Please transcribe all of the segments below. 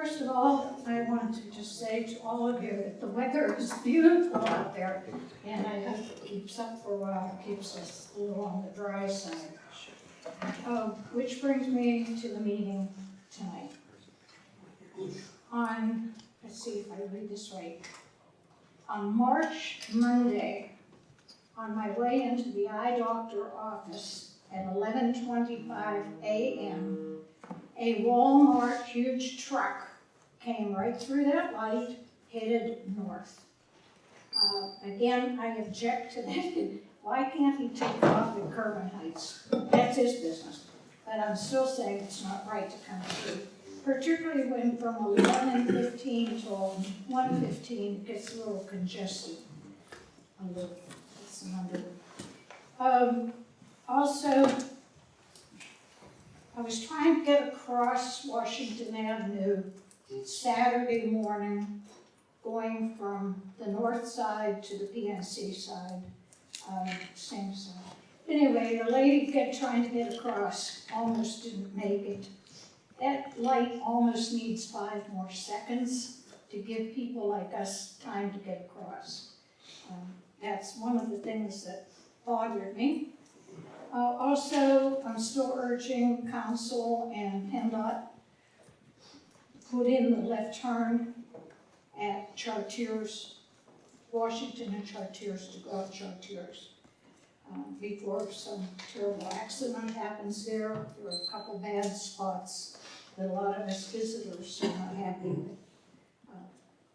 First of all, I want to just say to all of you that the weather is beautiful out there, and I hope it keeps up for a while, keeps us a little on the dry side. Oh, which brings me to the meeting tonight. On, let's see if I read this right. On March Monday, on my way into the eye doctor office at eleven twenty-five AM, a Walmart huge truck came right through that light, headed north. Uh, Again, I object to that. Why can't he take off at Kirwan Heights? That's his business. But I'm still saying it's not right to come through. Particularly when from eleven fifteen till one fifteen, it gets a little congested. A little, it's another. Um, also, I was trying to get across Washington Avenue Saturday morning, going from the north side to the PNC side, um, same side. Anyway, the lady kept trying to get across, almost didn't make it. That light almost needs five more seconds to give people like us time to get across. Um, That's one of the things that bothered me. Uh, also, I'm still urging council and PennDOT put in the left turn at Chartiers, Washington and Chartiers to go Chartiers. Um, before some terrible accident happens there, there are a couple bad spots that a lot of us visitors are not happy with. Uh,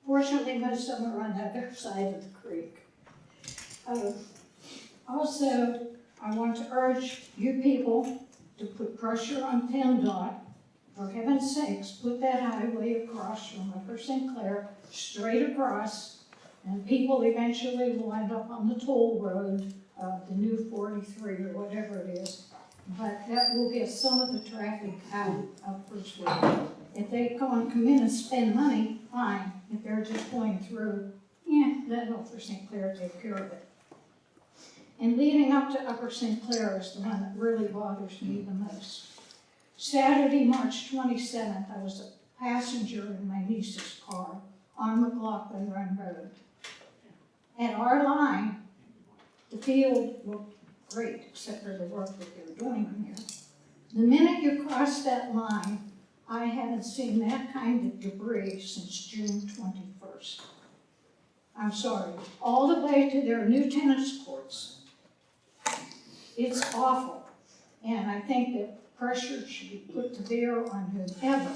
Fortunately, most of them are on the other side of the creek. Uh, Also, I want to urge you people to put pressure on PennDOT. For heaven's sakes, put that highway across from Upper St. Clair, straight across, and people eventually will end up on the toll road, uh, the new forty-three or whatever it is. But that will get some of the traffic out of Birchwood. If they go and come in and spend money, fine. If they're just going through, yeah, let Upper St. Clair take care of it. And leading up to Upper St. Clair is the one that really bothers me the most. Saturday, March twenty-seventh, I was a passenger in my niece's car on McLaughlin Run Road. At our line, the field looked great, except for the work that they're doing in here. The minute you cross that line, I haven't seen that kind of debris since June twenty-first. I'm sorry, all the way to their new tennis courts. It's awful, and I think that pressure should be put to bear on whoever.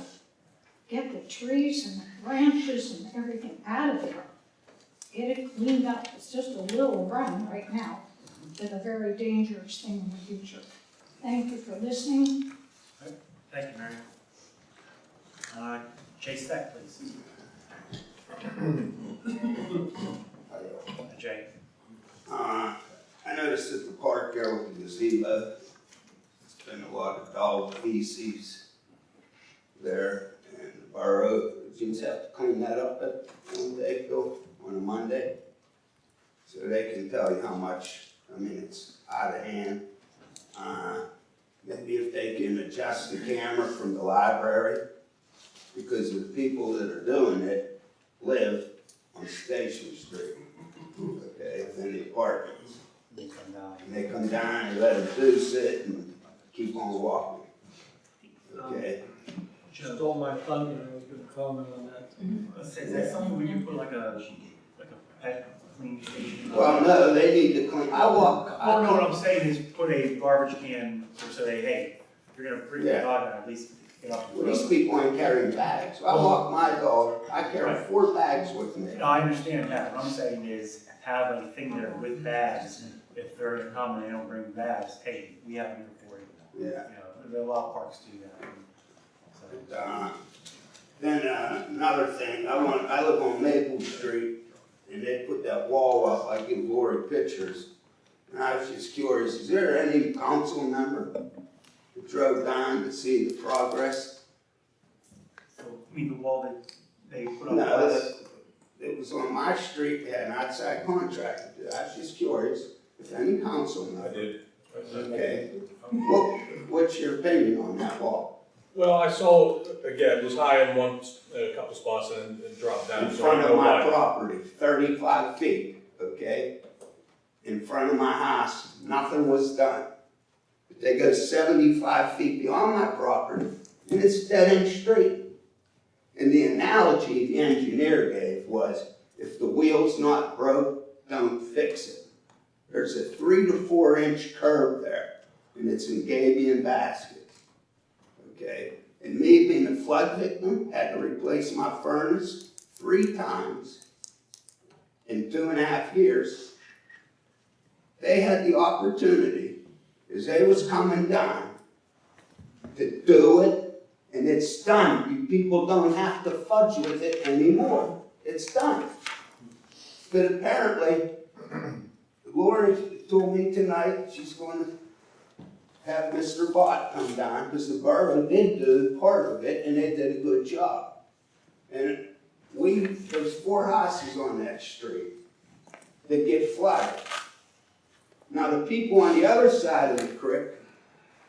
Get the trees and the branches and everything out of there. Get it cleaned up, it's just a little run right now, but a very dangerous thing in the future. Thank you for listening. Thank you, Mary. Uh, Jay Speck, please. Uh, Jay. Uh, I noticed at the park there with the gazebo, there's been a lot of dog feces there, and the borough, just have to clean that up at one day, Bill, on a Monday. So they can tell you how much, I mean, it's out of hand. Uh, maybe if they can adjust the camera from the library, because the people that are doing it live on Station Street, okay, in the apartments. You come down. And they come down and let them do sit and keep on walking. Okay, Stole my thunder, I was gonna comment on that. Is is that something where you put like a, like a pet cleaning station? well, no, they need to clean, I walk, Well, no, I, what I'm saying is put a garbage can or say, hey, if you're gonna bring the Yeah. dog out, at least get off the well, these road. people ain't carrying bags. I walk my dog, I carry four bags with me. No, I understand that, what I'm saying is have a thing there with bags, if they're gonna come and they don't bring bags, hey, we have them here for you. Yeah. You know, there are a lot of parks do that. So, Uh, Then, uh, another thing, I want, I live on Maple Street, and they put that wall up, I give Lori pictures. And I was just curious, is there any council member that drove down to see the progress? So, I mean, the wall that they put up. No, last- it was on my street, they had an outside contractor, it. I was just curious if any council member. I member. did. Okay, what, what's your opinion on that wall? Well, I saw, again, it was high in one, a couple spots and, and dropped down. in so I front know of my why. property, thirty-five feet, okay? In front of my house, nothing was done. But they go seventy-five feet beyond my property, and it's dead end street. And the analogy the engineer gave was, if the wheel's not broke, don't fix it. There's a three to four inch curve there, and it's in Gabion basket. Okay, and me being a flood victim, had to replace my furnace three times in two and a half years. They had the opportunity, as they was coming down, to do it, and it's done. You people don't have to fudge with it anymore. It's done. But apparently, Lori told me tonight she's going to have Mr. Bott come down, because the borough did do part of it, and they did a good job. And we, there's four houses on that street that get flooded. Now, the people on the other side of the creek,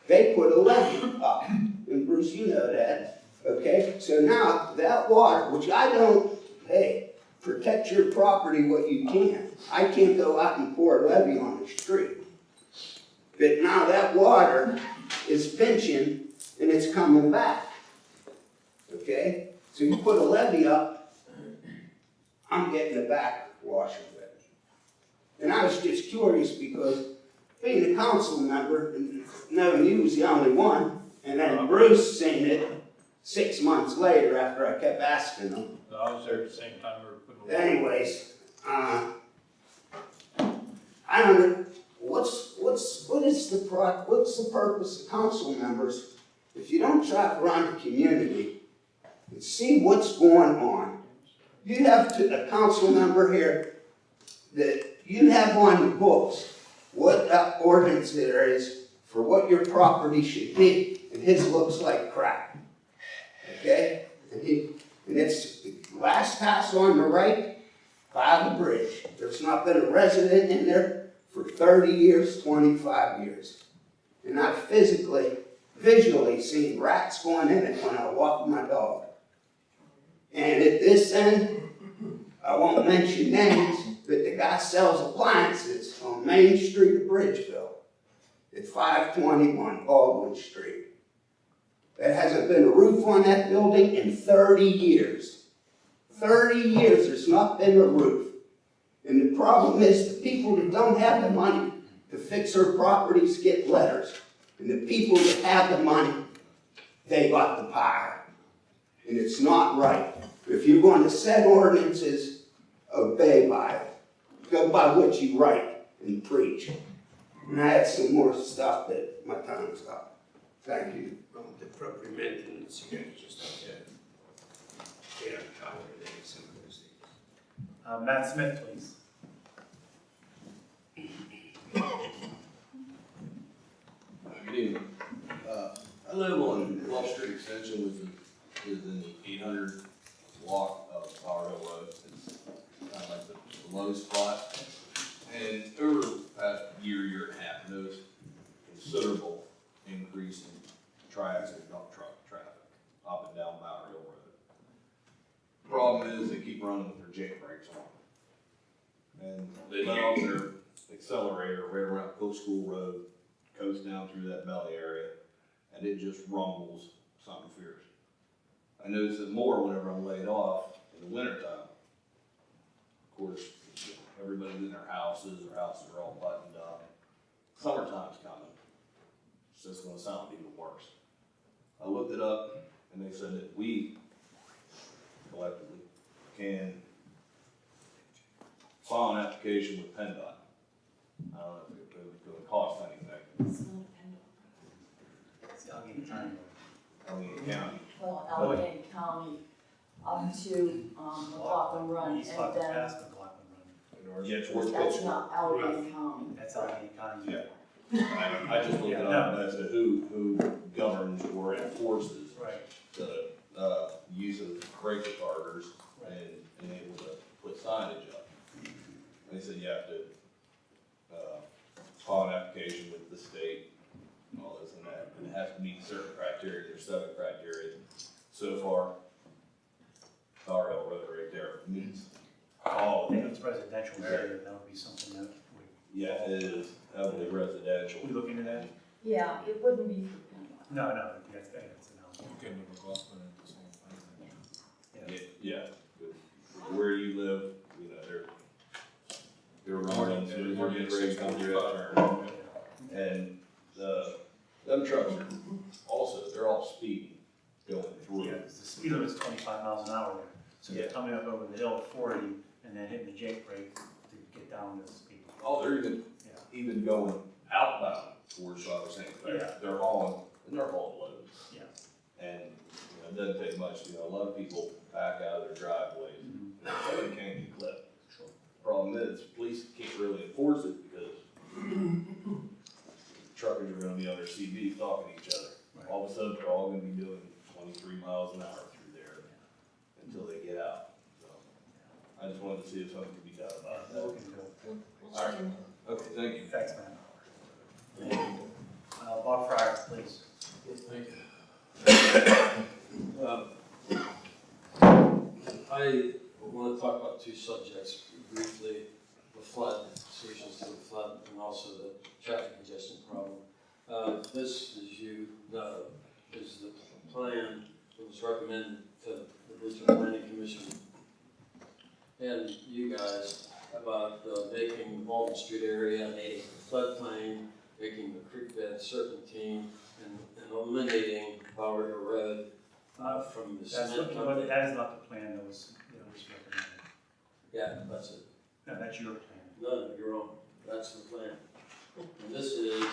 they put a levee up, and Bruce, you know that, okay? So now, that water, which I don't, hey, protect your property what you can. I can't go out and pour a levee on the street. But now that water is pinching and it's coming back. Okay? So you put a levee up, I'm getting the backwash of it. And I was just curious because being a council member, and knowing you was the only one, and then Bruce seen it six months later after I kept asking him. I was there at the same time we were putting. Anyways, uh, I don't know, what's, what's, what is the what's the purpose of council members if you don't drive around the community and see what's going on? You have to, a council member here that you have on the books what uh, ordinance there is for what your property should be, and his looks like crap. Okay? And he, and it's the last house on the right by the bridge. There's not been a resident in there for thirty years, twenty-five years. And I've physically, visually seen rats going in it when I walk my dog. And at this end, I won't mention names, but the guy sells appliances on Main Street of Bridgeville at five twenty-one Baldwin Street. There hasn't been a roof on that building in thirty years. Thirty years, there's not been a roof. And the problem is, the people that don't have the money to fix their properties get letters. And the people that have the money, they got the power. And it's not right. If you're going to set ordinances, obey by it. Go by what you write and preach. And I had some more stuff that my time's up. Thank you. Well, the proper maintenance, you guys just have to, you know, tolerate some of those things. Uh, Matt Smith, please. Good evening. Uh, I live on Wall Street Extension, which is, is in the eight hundred block of Bower Hill Road. It's kind of like the the low spot. And over the past year, year and a half, noticed considerable increase in tri-axle dump truck traffic up and down Bower Hill Road. Problem is, they keep running with their jake brakes on. And they let off their accelerator right around Coast School Road, coast down through that belly area, and it just rumbles something fierce. I notice it more whenever I'm laid off in the wintertime. Of course, everybody's in their houses, their houses are all buttoned up. Summertime's coming. So It's just gonna sound even worse. I looked it up, and they said that we collectively can file an application with PennDOT. I don't know if it would cost anything, I'll give you time. Allegheny County. Well, Allegheny County up to, um, McLaughlin Run, East and then, past McLaughlin Run. Yeah, towards that's Coastal. not Allegheny County. That's Allegheny County. Yeah. I, I just looked it up as to who, who governs or enforces Right, the, uh, use of brake retarders and, and able to put signage up. They said you have to, uh, file an application with the state and all this and it has to meet certain criteria, there's seven criteria. So far, Tar Hill Road right there meets all I of think them. it's residential area, that would be something that we, Yeah, it is heavily residential. we look into that? Yeah, it wouldn't be for Penwell. No, no, that's, that's an Okay, no, McLaughlin and this whole thing. Yeah. Yeah, yeah. Where you live, you know, they're, they're running, so they're getting ready to come through that turn. And the, them trucks are also, they're all speeding going through. Yeah, 'cause the speed limit's twenty-five miles an hour there, so they're Yeah. coming up over the hill at forty and then hitting the Jake brake to get down to the speed. Oh, they're even, Yeah. even going outbound towards Upper St. Yeah. Clair. They're hauling, and they're hauling loads. Yeah. And, you know, it doesn't take much, you know, a lot of people back out of their driveways, and they can't get clipped. Problem is, police can't really enforce it because truckers are gonna be on their CB talking to each other. Right. All of a sudden, they're all gonna be doing twenty-three miles an hour through there until they get out. So, I just wanted to see if something could be done about that. look into it. All right, okay, thank you. Thanks, man. Uh, Bob Fryer, please. Thank Um, I want to talk about two subjects briefly, the flood, solutions to the flood, and also the traffic congestion problem. Uh, This, as you know, is the plan that was recommended to the Regional Planning Commission and you guys about uh, making the Walton Street area a floodplain, making the creek bed serpentine, and and eliminating Bower Hill Road uh, from the That's cement what, company. but that is not the plan that was, that was recommended. Yeah, that's it. No, that's your plan. No, no, you're wrong. That's the plan. And this is,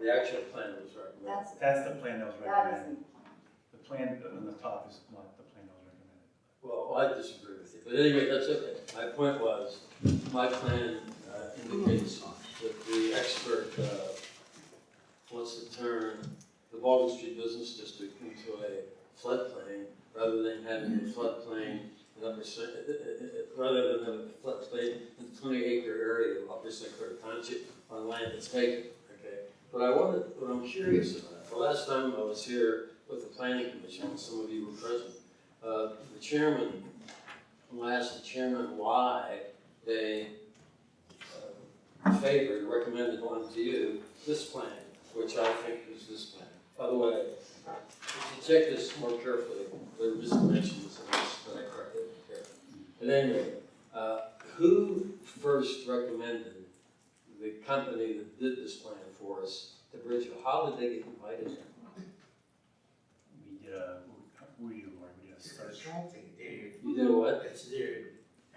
the actual plan that was recommended. That's, That's the plan that was that recommended. isn't, The plan on the top is not the plan that was recommended. Well, I disagree with you, but anyway, that's okay. My point was, my plan uh, indicates that the expert uh, wants to turn the Baldwin Street Business District into a floodplain rather than having a floodplain uh, uh, uh, rather than a floodplain in the twenty acre area of Upper Township on land that's vacant, okay? But I wanted, what I'm curious about, the last time I was here with the planning commission, some of you were present, uh, the chairman, I asked the chairman why they uh, favored, recommended one to you, this plan, which I think is this plan. By the way, if you check this more carefully, there were just mentions of this that I corrected here. At any rate, uh, who first recommended the company that did this plan for us to Bridgeville? How did they get invited here? We did a, we, we did a search. You did what? It's their,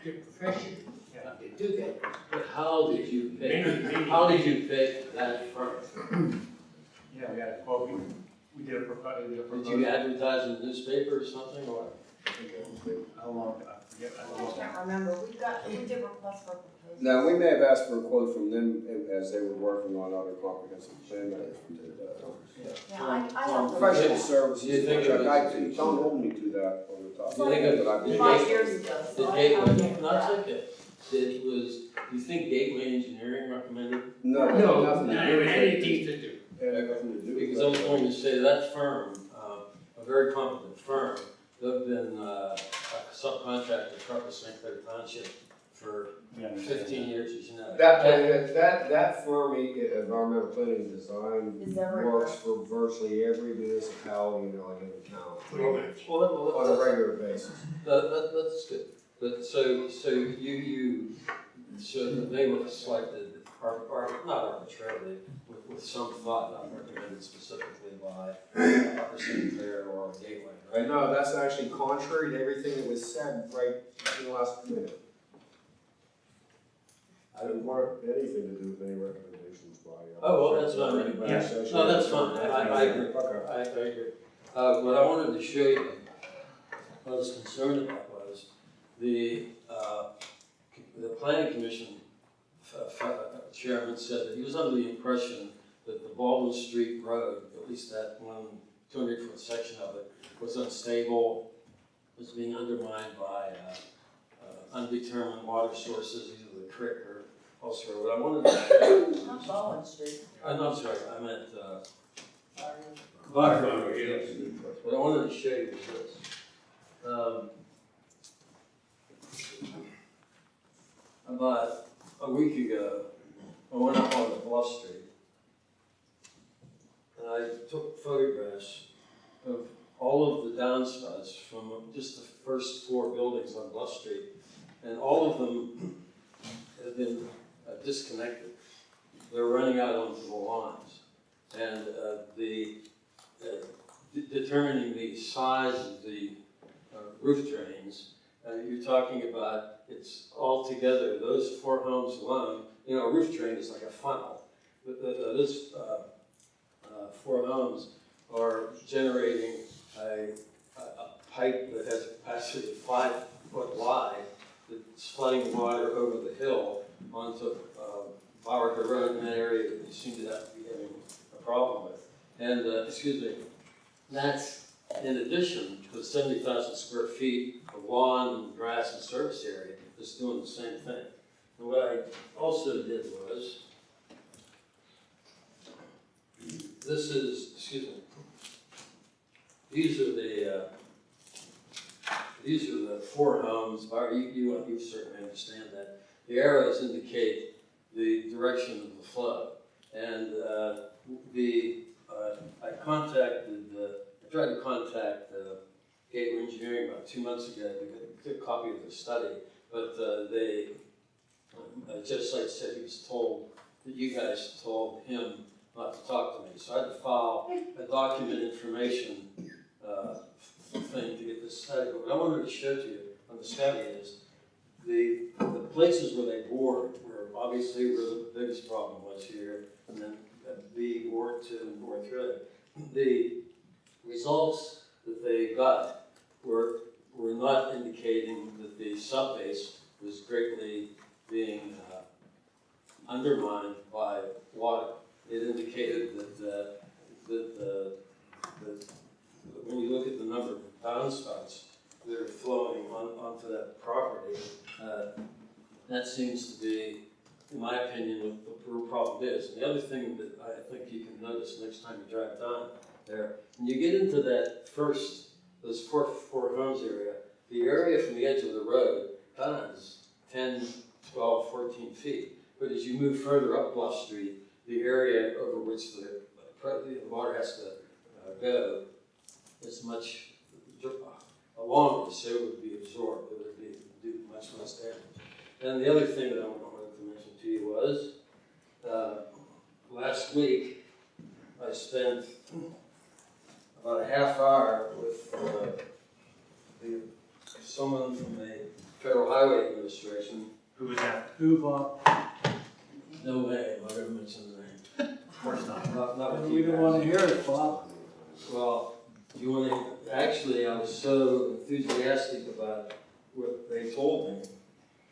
their profession, Yeah. they do that. But how did you pick, Many, many. how did you pick that firm? Yeah, we had a quote, we, we did a propo, we did a Did proposal. you advertise in the newspaper or something, or? How long, I forget, I I know. can't remember, we got, we did request for proposals. Now, we may have asked for a quote from them as they were working on other comprehensive plan matters. we did that. Yeah, I, I have. Professional Do services, you think which I, was- I- don't hold me to that on the top. You think it- But I did- Five years ago, The so I Gateway, can't no, get it's that. okay. Did, was, you think Gateway Engineering recommended? No, it had No, nothing not to do with anything it. to do. It had nothing to do with Because I was going to say that firm, uh, a very competent firm, they've been, uh, a subcontractor for Upper St. Clair Township for We understand fifteen that. years, as you know. That, that, that, that firm, e- environmental planning design, Is that right? works for virtually every municipality in Allegheny County Pretty much. Well, that- well, on a that's, regular basis. that, that, that's good. But so, so you, you, so they were selected, or, or not arbitrarily, with, with some thought, not recommended specifically by Upper St. Clair or Gateway, right? No, that's actually contrary to everything that was said right in the last minute. I didn't want anything to do with any recommendations by. uh, Oh, well, that's what I mean. Yeah. No, that's fine. I- I agree. Okay. I, I agree. Uh, what I wanted to show you, what I was concerned about was the, uh, the planning commission f- f- uh, chairman said that he was under the impression that the Baldwin Street Road, at least that one two hundred foot section of it, was unstable, was being undermined by, uh, uh, undetermined water sources, either the creek or elsewhere. What I wanted to Not Bowen Street. uh, no, I'm sorry, I meant, uh, Buffer, yes. What I wanted to show you is this. Um, About a week ago, I went up on the bluff street. I took photographs of all of the downspouts from just the first four buildings on Bluff Street. And all of them have been uh, disconnected. They're running out onto the lines. And uh, the, uh, de- determining the size of the uh, roof drains, uh, you're talking about, it's all together, those four homes alone, you know, a roof drain is like a funnel. Those uh, four homes are generating a, a a pipe that has a capacity of five foot wide that's flooding water over the hill onto uh, Bowers Road in that area that you seem to have to be having a problem with. And, uh, excuse me, that's in addition to the seventy thousand square feet of lawn and grass and service area that's doing the same thing. And what I also did was, this is, excuse me, these are the, uh, these are the four homes, you, you, you certainly understand that. The arrows indicate the direction of the flow. And, uh, the, uh, I contacted, uh, I tried to contact, uh, Gateway Engineering about two months ago to get, a copy of the study, but, uh, they, uh, Site said he was told, that you guys told him not to talk to me, so I had to file a document information, uh, thing to get this study. But what I wanted to show to you on the study is the, the places where they bored were obviously where the biggest problem was here, and then B, board two, and board three. The results that they got were, were not indicating that the subbase was greatly being uh, undermined by water. It indicated that, uh, that, uh, that when you look at the number of downspouts that are flowing on, onto that property, uh, that seems to be, in my opinion, what the real problem is. And the other thing that I think you can notice next time you drive down there, when you get into that first, those four, four homes area, the area from the edge of the road is 10, 12, 14 feet. But as you move further up Bluff Street, the area over which the, the water has to uh, go is much longer, so it would be absorbed, it would be, do much less damage. And the other thing that I wanted to mention to you was, uh, last week, I spent about a half hour with, uh, the, someone from the Federal Highway Administration. Who was that? Who, Bob? No way, I'm not gonna mention the name. Of course not. Not, not with We you don't wanna hear it, Bob. Well, you want to, actually, I was so enthusiastic about what they told me.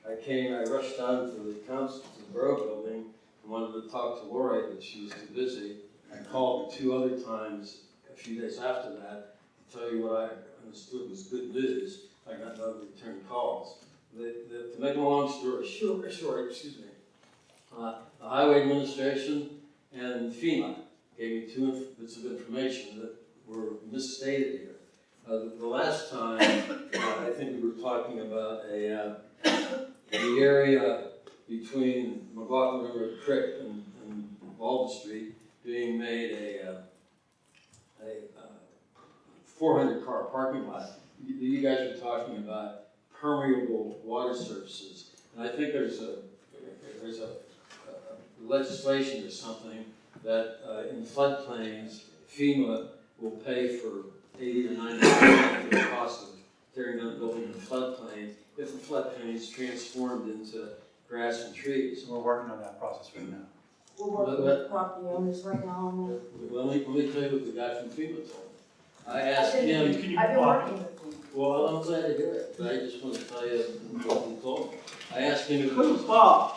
I came, I rushed down to the council, to the borough building, and wanted to talk to Lori, but she was too busy. I called two other times a few days after that, to tell you what I understood was good news. I got no return calls. The, the, to make a long story short, short, excuse me, uh, the highway administration and FEMA gave me two bits of information that were misstated here. Uh, the, the last time, uh, I think we were talking about a, uh, the area between McLaughlin River Creek and, and Street being made a, uh, a, uh, four hundred car parking lot. You, you guys were talking about permeable water surfaces. And I think there's a, there's a legislation or something that, uh, in floodplains, FEMA will pay for eighty or ninety percent of the cost of tearing down a building in a floodplain if the floodplain is transformed into grass and trees. So we're working on that process right now. We're working with property owners right now on that. Let me, let me tell you what the guy from FEMA told me. I asked been- him, Can you I've been walk? working with them. well, I'm glad to hear it, but I just want to tell you what he told me. I asked him if it was Bob, if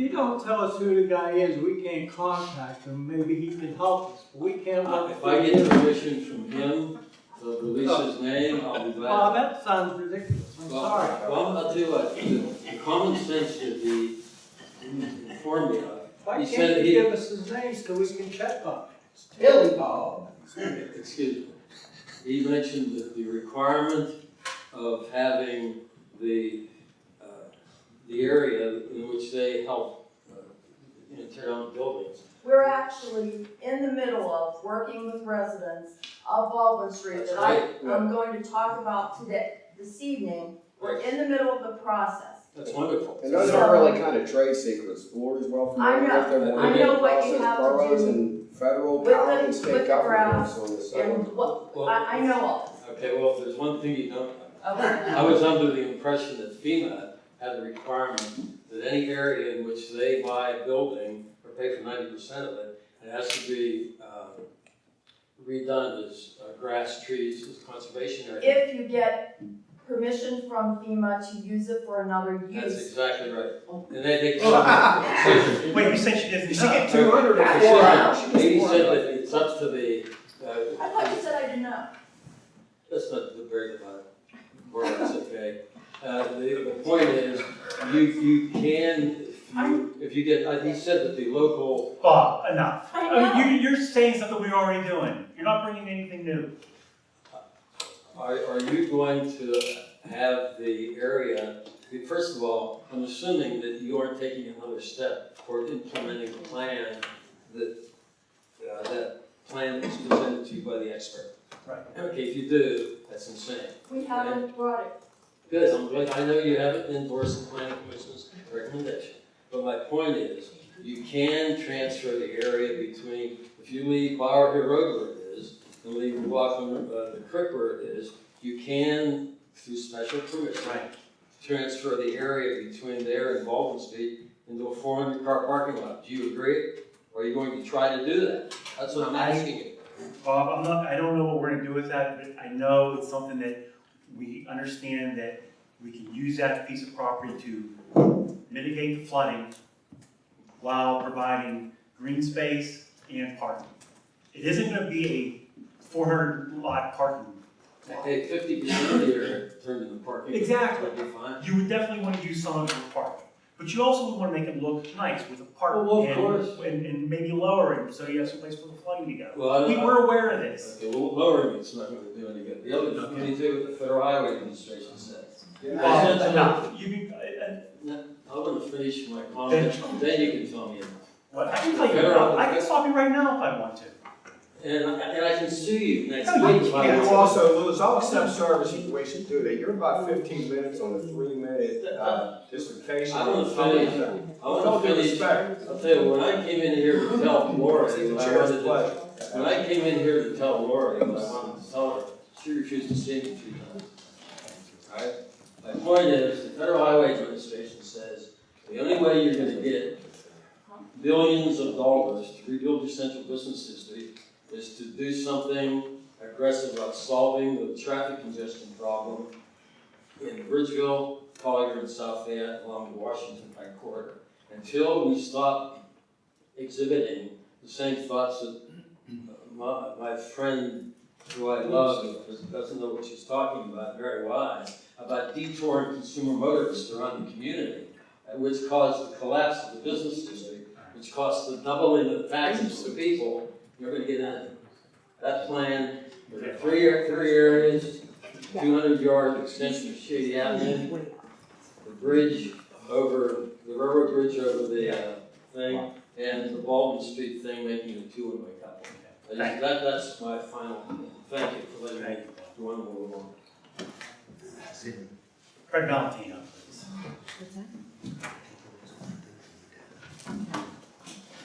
you don't tell us who the guy is, we can't contact him, maybe he can help us, we can't Uh. If I get permission from him to release his name, I'll be Bob, glad. that sounds ridiculous, I'm Well, sorry. Well, I'll tell you what, the the common sense should be informed me of. Why he can't said you he- give us his name so we can check on it? Billy Bob. excuse me, he mentioned that the requirement of having the, the area in which they help, uh, you know, tear down buildings. We're actually in the middle of working with residents of Baldwin Street That's that I, right. I'm going to talk about today, this evening. We're in the middle of the process. That's wonderful. And those are really kind of trade secrets. Board is well I familiar with them. know. I know what you process have to do and federal, with the- county, and with state the governments graphs on this And what, Well- I, I know all this. Okay, well, if there's one thing you don't know. Okay. I was under the impression that FEMA had the requirement that any area in which they buy a building or pay for ninety percent of it, it has to be, uh, redone as uh, grass, trees, as conservation area. If you get permission from FEMA to use it for another use. That's exactly right. And they, they. Katie Wait, you said she didn't. She get two hundred I and didn't four. said that it's up to the, uh, I thought you said I didn't know. Let's not debate about it, or that's okay. Uh, the, the point is, you, you can, if you, if you get, uh, he said that the local, Bob, enough. I I mean, you, you're saying something we're already doing. You're not bringing anything new. are, are you going to have the area, first of all, I'm assuming that you aren't taking another step toward implementing the plan that, uh, that plan was presented to you by the expert. Right. Okay, if you do, that's insane. We haven't brought it. Good, I'm glad, I know you haven't endorsed the planning commission's recommendation, but my point is, you can transfer the area between, if you leave Bower Hill Road where it is, and leave McLaughlin, uh, the creek where it is, you can, through special permission, Right. transfer the area between there and Baldwin Street into a four hundred car parking lot. Do you agree? Or are you going to try to do that? That's what I'm asking you. Bob, I'm not, I don't know what we're gonna do with that, but I know it's something that we understand that we can use that piece of property to mitigate the flooding while providing green space and parking. It isn't gonna be a four hundred lot parking lot. Hey, fifty percent of the area turned into parking. Exactly. That'd be fine. You would definitely wanna use some of it for parking, but you also would wanna make it look nice with a park Well, of and, course. and, and maybe lower it, so you have some place for the flooding to go. Well, We, don't. aware of this. Okay, well, lowering it's not gonna do any good. The other, can you do what the Federal Highway Administration says? Bob, enough, you can, uh, uh, I wanna finish my comment, then you can tell me. What, I can tell you, now. I can stop you right now if I want to. And, and I can sue you next No, you week. if I can't. want You to. also lose, I'll accept service if we should do that. You're about fifteen minutes on a three-minute, uh, dissertation. I wanna finish, I wanna finish, I'll tell you, when I came in here to tell Lori what I Chair's wanted to, pleasure. when I came in here to tell Lori what I wanted to tell her, she refused to see me three times. Alright? My point is, the Federal Highway Administration says, the only way you're gonna get billions of dollars to rebuild your central business district is to do something aggressive about solving the traffic congestion problem in Bridgeville, Collier, and South Fayette along the Washington Pike corridor. Until we stop exhibiting the same thoughts that my, my friend who I love, doesn't know what she's talking about, very wise, about detouring consumer motorists around the community, uh, which caused the collapse of the business district, which caused the doubling of taxes for people, you're gonna get in. That plan, there are three, ar- three areas, two hundred yard extension of Shady Avenue, the bridge over, the railroad bridge over the, uh, thing, and the Baldwin Street thing making a two-way couple. I just- That, that's my final, thank you for letting me go on a little longer. Fred Valentino, please.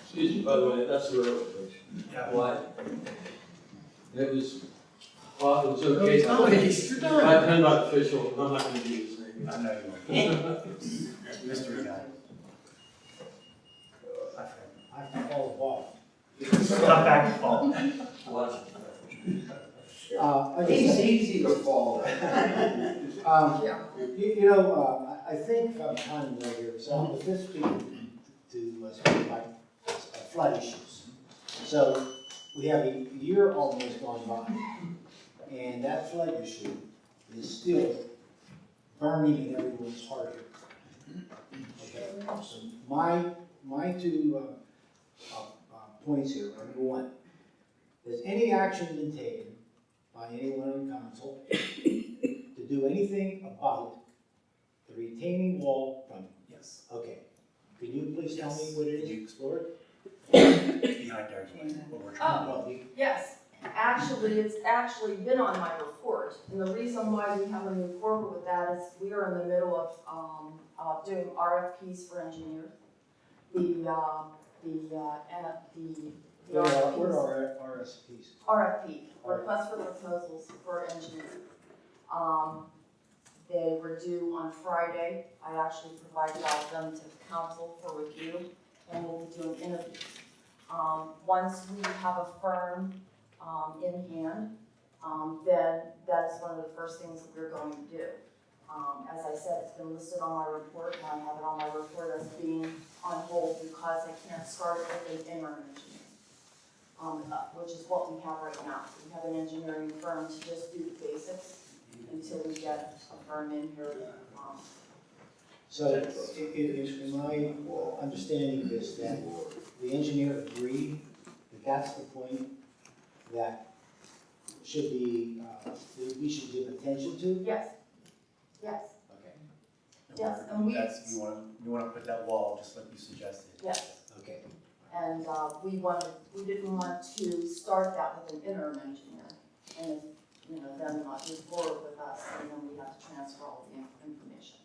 Excuse me, by the way, that's the railroad bridge. Yeah. Why? It was, well, it was okay. You're done. I- I'm not official, I'm not gonna use his name. I know you won't. Mystery guy. Hi, Fred. I can call the ball. Stop back to fall. Watch. Uh, I He's just, easy to fall. um, you, you know, uh, I I think I'm kind of right here, so on the fifteenth to, uh, speak about uh, flood issues. So we have a year almost gone by, and that flood issue is still burning in everyone's heart. Okay, so my, my two, uh, uh, uh, points here are, number one, has any action been taken by anyone on council to do anything about the retaining wall from, Yes. okay. Can you please tell me what it is you- is, explore it? Behind there is what- what we're trying to Oh. Yes, actually, it's actually been on my report, and the reason why we haven't moved forward with that is we are in the middle of, um, uh, doing RFPs for engineers. The, uh, the, uh, and the, the What are, what RFPs, are RSPs? RFP, request for proposals for engineering. Um, they were due on Friday, I actually provided all of them to the council for review, and we'll be doing interviews. Um, once we have a firm, um, in hand, um, then that is one of the first things that we're going to do. Um, as I said, it's been listed on my report, and I have it on my report as being on hold because I can't start it with an interim engineer. Um, uh, which is what we have right now. We have an engineering firm to just do the basics until we get a firm in here, um, So, i- i- am I understanding this, that the engineer agreed that that's the point that should be, uh, that we should give attention to? yes, yes, Okay, Yes, and we- That's, you wanna, you wanna put that wall, just like you suggested. yes. okay. And, uh, we wanted, we didn't want to start that with an interim engineer. And, you know, then not move forward with us, and then we have to transfer all the in- information.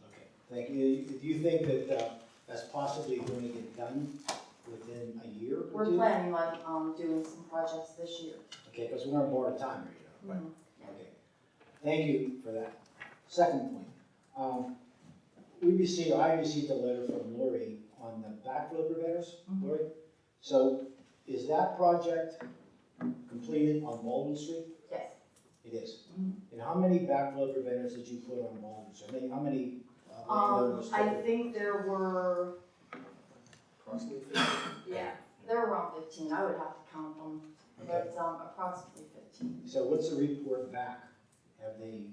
Thank you. Do you think that uh, that's possibly going to get done within a year or We're two? planning on, um, doing some projects this year. Okay, because we're on board time right now. Mhm. Okay, thank you for that. Second point, um, we received, I received a letter from Lori on the backflow preventers, Mhm. Lori. So is that project completed on Baldwin Street? Yes, It is. Mhm. And how many backflow preventers did you put on Baldwin Street? I mean, How many um. I think there were, Approximately fifty. yeah, there were around fifteen, I would have to count them, Okay. but, um, approximately fifteen. So what's the report back? Have they,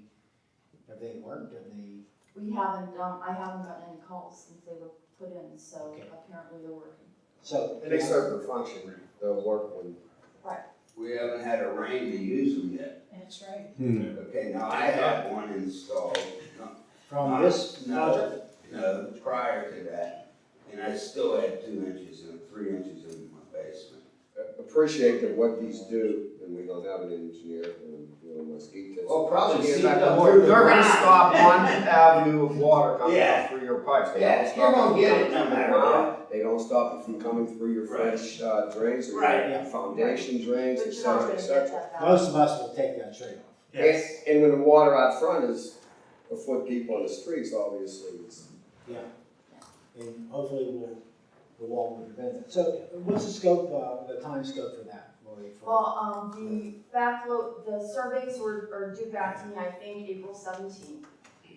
have they worked? Have they, We haven't, um, I haven't gotten any calls since they were put in, so Okay. apparently they're working. so. And they serve their function, they'll work when. We haven't had a rain to use them yet. That's right. Okay, now I have one installed, no, From this No. project? no, prior to that, and I still had two inches and three inches in my basement. Appreciate that what these do, and we don't have an engineer, and we don't mosquito test. Well, probably see back the more- They're gonna stop one avenue of water coming Yeah. out through your pipes. They Yeah, don't you're stop gonna get it no matter your- what. They don't stop it from coming through your Right. fresh, uh, drains or Right. your foundation drains, But et you're not cetera, gonna et get cetera. that back. Most of us will take that trade-off. Yes. And, and when the water out front is a foot deep on the streets, obviously, it's. Yeah. And hopefully we'll, the wall will prevent that. So what's the scope, uh, the time scope for that, Lori? for- Well, um, the backflow, the surveys were, are due back to me, I think, April seventeenth.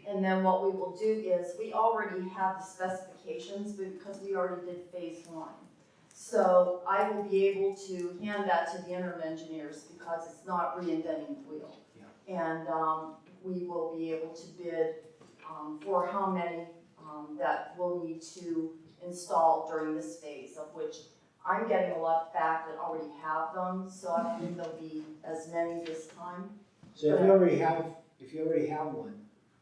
And then what we will do is, we already have the specifications because we already did phase one. So I will be able to hand that to the interim engineers because it's not reinventing the wheel. And, um, we will be able to bid, um, for how many, um, that we'll need to install during this phase, of which I'm getting a lot back that already have them, so I don't think there'll be as many this time. So if you already have, if you already have one,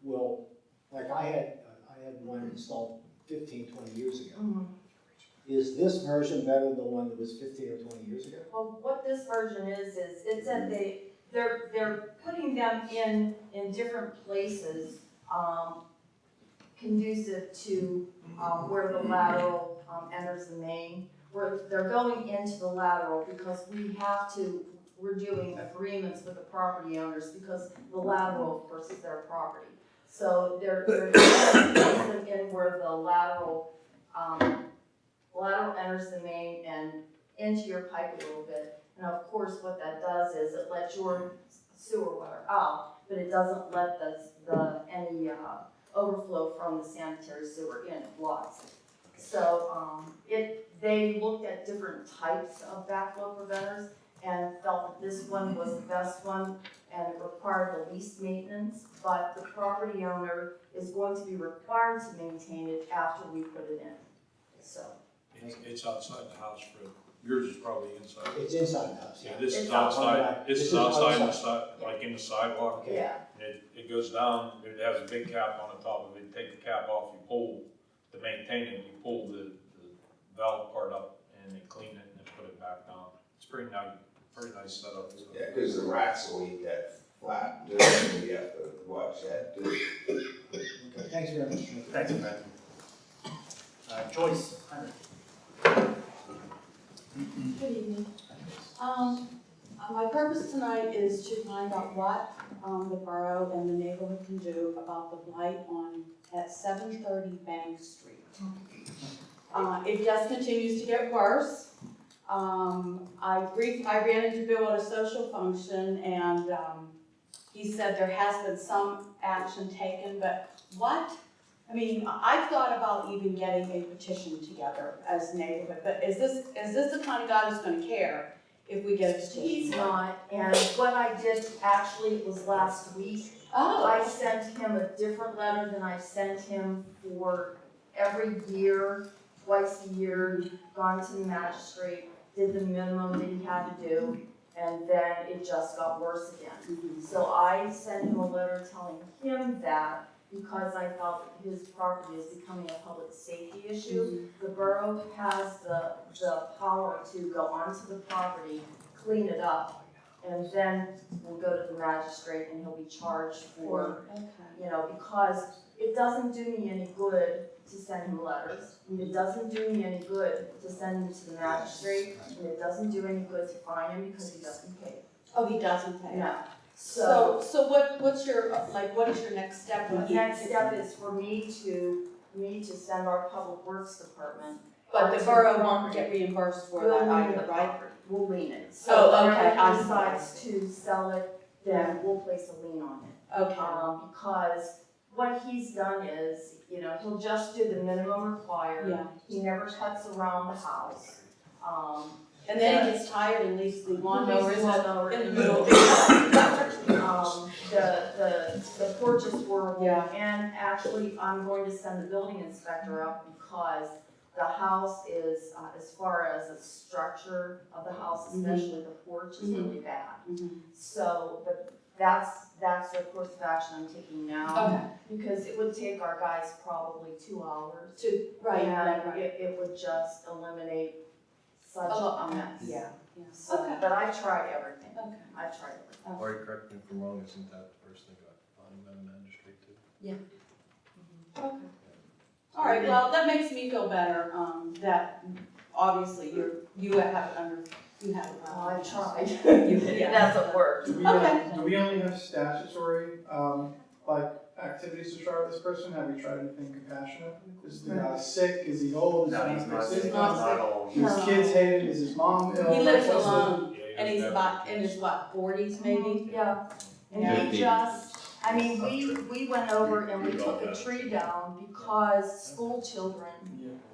well, like I had, uh, I had one installed 15, 20 years ago. Is this version better than the one that was fifteen or twenty years ago? Well, what this version is, is it's that they, they're, they're putting them in, in different places, um, conducive to, um, where the lateral, um, enters the main. Where they're going into the lateral because we have to, we're doing agreements with the property owners because the lateral, of course, is their property. So they're, they're placing them in where the lateral, um, lateral enters the main and into your pipe a little bit. And of course, what that does is it lets your sewer water out, but it doesn't let the, the, any, uh, overflow from the sanitary sewer in, it blocks it. So, um, it, they looked at different types of backflow preventers and felt that this one was the best one and it required the least maintenance, but the property owner is going to be required to maintain it after we put it in, so. It's, outside the house for Yours is probably inside. It's inside the house, Yeah, yeah. this It's is outside. outside, this This is is outside the outside. side, like in the sidewalk. Okay. Yeah, And it, it goes down, it has a big cap on the top of it, take the cap off, you pull, to maintain it, you pull the, the valve part up and they clean it and then put it back down. It's pretty nice, pretty nice setup. so. Yeah, cause the rats will eat that flat, you have to watch that too. Okay, Thanks very much. Thanks, Fred. Uh, Joyce, Heinrich. Good evening. Um, uh, my purpose tonight is to find out what, um, the borough and the neighborhood can do about the blight on, at seven thirty Bank Street. Uh, it just continues to get worse. Um, I brief, I ran into Bill at a social function and, um, he said there has been some action taken, but what? I mean, I- I've thought about even getting a petition together as neighborhood, but is this, is this the kind of guy who's gonna care if we get a petition? he's not, and what I did, actually, it was last week, oh. I Oh, sent him a different letter than I sent him for every year, twice a year, gone to the magistrate, did the minimum that he had to do, and then it just got worse again. Mm-hmm. So I sent him a letter telling him that because I felt his property is becoming a public safety issue. The borough has the, the power to go onto the property, clean it up, and then we'll go to the magistrate and he'll be charged for, you know, because it doesn't do me any good to send him letters. It doesn't do me any good to send him to the magistrate, and it doesn't do any good to fine him because he doesn't pay. Oh, he doesn't pay? No. So, so what, what's your, like, what is your next step? The next step is for me to, me to send our public works department. But the borough won't get reimbursed for We'll that either, the right? We'll lien it. Oh, So okay, whenever I decides to sell it, then we'll place a lien on it. Okay, Um, because what he's done is, you know, he'll just do the minimum required. yeah. He never cuts around the house. Um, And then he gets tired and leaves the lawnmower in the, in the middle. Um, the, the, the porch is horrible. Yeah. And actually, I'm going to send the building inspector up because the house is, uh, as far as the structure of the house, Mhm. especially the porch, is really bad. Mhm. So, but that's, that's the course of action I'm taking now. Okay, Because it would take our guys probably two hours. to, right, right, And right. it, it would just eliminate such A lot, a mess. yeah, yeah. So, Okay. but I tried everything. Okay. I tried everything. Or correct me if I'm wrong, isn't that the person that got fined by the magistrate too? Okay. All right, well, that makes me feel better, um, that obviously you're, you have it under, you have it. Oh, I tried. You- It yeah. doesn't work. Do we, Okay. do we only have statutory, um, like, activities to try with this person? Have you tried anything compassionate? Is the guy sick? Is he old? Is No, he he's not, sick? he's not not old. Do his kids hate it? Is his mom ill? He lives What's the- alone, Yeah, and he's about, in his what, forties maybe? Yeah. And Yeah. he just, I mean, we, we went over and we took a tree down because school children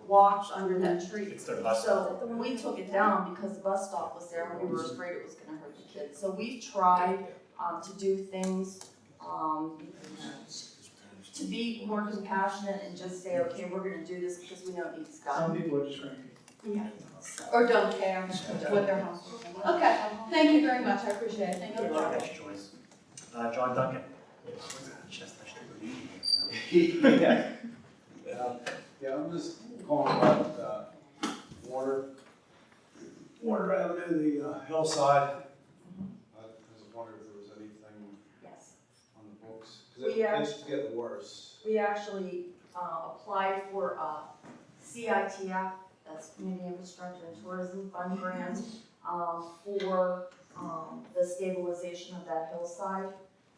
walked under that tree. It's their bus. So we took it down because the bus stop was there and we were afraid it was gonna hurt the kids. So we tried, um, to do things, um, to be more compassionate and just say, okay, we're gonna do this because we know it needs Some done. people are just cranky. Yeah. Or don't care what their house is. Okay, thank you very much, I appreciate it, thank Good you. luck, that's Joyce. Uh, John Duncan. Chestnut Street. Yeah, yeah, I'm just calling about, uh, Warner, Warner Avenue, the uh, hillside. I was wondering if there was anything Yes. on the books, cause it, We, it's getting worse. We actually, uh, applied for a CITF, that's Community Infrastructure and Tourism Fund grant, um, for, um, the stabilization of that hillside.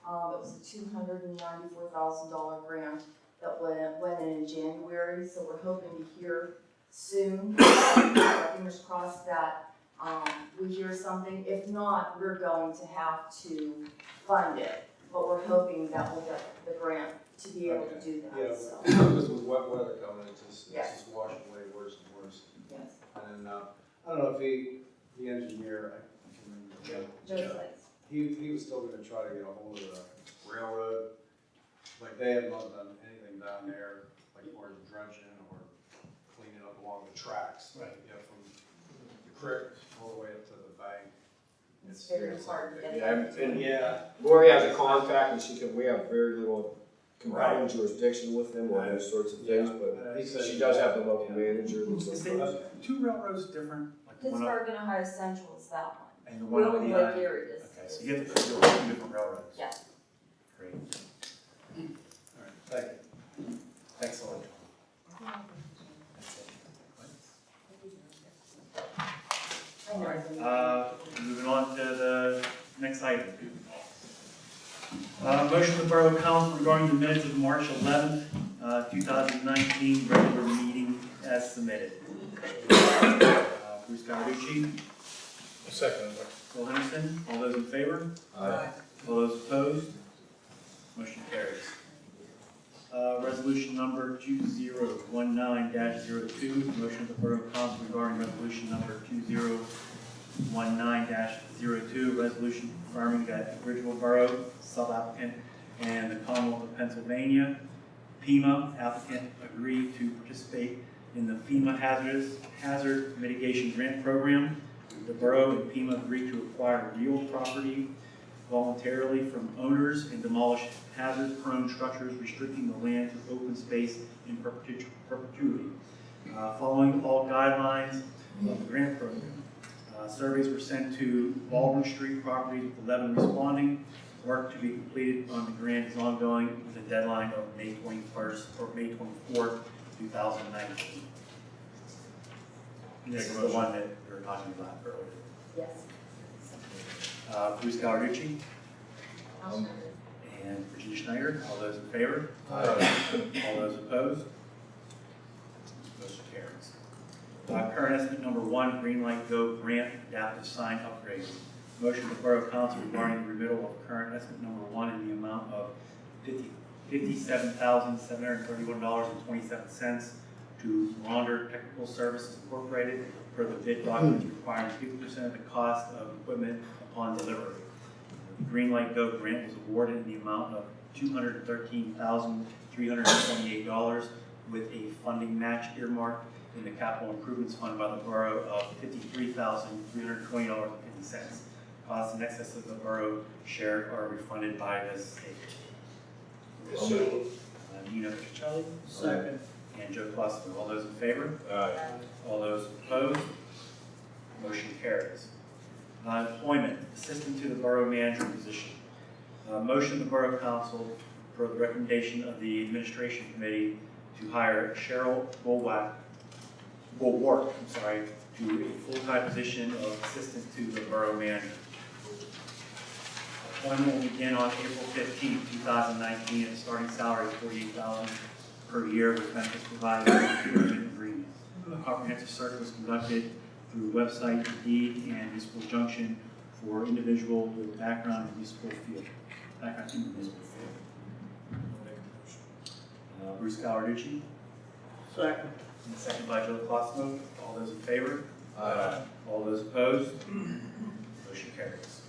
Um, it was a two hundred and ninety-four thousand dollar grant that went, went in in January, so we're hoping to hear soon. Fingers crossed that, um, we hear something. If not, we're going to have to fund it, but we're hoping that we'll get the grant to be able to do Yeah, that, so, because with wet weather coming, it's just, it's Yes. just washing away worse and worse. yes. And, uh, I don't know if he, the engineer, I can't remember. Joe's place. He, he was still gonna try to get a hold of the railroad, like they have not done anything down there, like or dredging or cleaning up along the tracks. Right. You know, from the creek all the way up to the bank. It's very hard to Yeah, that. and Yeah. Lori has a contact and she can, we have very little compelling jurisdiction with them on those sorts of things, but He said- she does have the local manager that's Is a- the two railroads different? Like the one up Pittsburgh and Ohio Central is that one. and the one up Wheeling behind? Lake Erie is. Okay, so you have to put your two different railroads? Yeah. Great. All right, thank you. Excellent. That's it. I know. Uh, moving on to the next item. Uh, motion of the Borough Council regarding the minutes of March 11, uh, two thousand nineteen, regular meeting as submitted. Uh, Bruce Cawerucci, Second. Bill Henderson, all those in favor? Aye. All those opposed? Motion carries. Uh, resolution number two zero one nine 2 motion of the Borough Council regarding resolution number two zero one nine 2 resolution confirming that Bridgeville Borough, sub-applicant, and the Commonwealth of Pennsylvania, PEMA applicant agreed to participate in the FEMA hazardous, hazard mitigation grant program. The Borough and PEMA agreed to acquire real property voluntarily from owners and demolish hazard-prone structures restricting the land to open space in perpetuity. Uh, Following all guidelines of the grant program, uh, surveys were sent to Baldwin Street properties with 11 responding. Work to be completed on the grant is ongoing with a deadline of May 21st or May 24th, 2019. And This is the one that we were talking about earlier. Yes. Uh, Bruce Cawerucci and Virginia Schneider, all those in favor? All those opposed? Motion carries. Uh, Current estimate number one, Green Light Go Grant Adaptive Sign Upgrade. Motion the Borough Council regarding the remittal of current estimate number one in the amount of fifty, fifty-seven thousand, seven hundred and thirty-one dollars and twenty-seven cents to Launder Technical Services Incorporated for the bid documents requiring fifty percent of the cost of equipment upon delivery. The Green Light Go grant was awarded in the amount of two hundred and thirteen thousand, three hundred and twenty-eight dollars with a funding match earmarked in the capital improvements fund by the borough of fifty-three thousand, three hundred and twenty dollars and fifty cents. Costs in excess of the borough share are refunded by the state. So, Uh, Nina Pacelli? Second. And Joe Cluster, all those in favor? Aye. All those opposed? Motion carries. Uh, Employment, assistant to the borough manager position. Uh, Motion of the Borough Council for the recommendation of the administration committee to hire Cheryl Bulwack, Bulwark, I'm sorry, to a full-time position of assistant to the borough manager. Appointment will begin on April 15, two thousand nineteen, at a starting salary of forty-eight thousand per year with benefits provided by the agreement. A comprehensive search was conducted through website Indeed and Municipal Junction for individual with background in municipal field, background in the municipal field. Uh, Bruce Cawerucci, Second. And second by Joe Colosimo. All those in favor? Aye. All those opposed? Motion carries.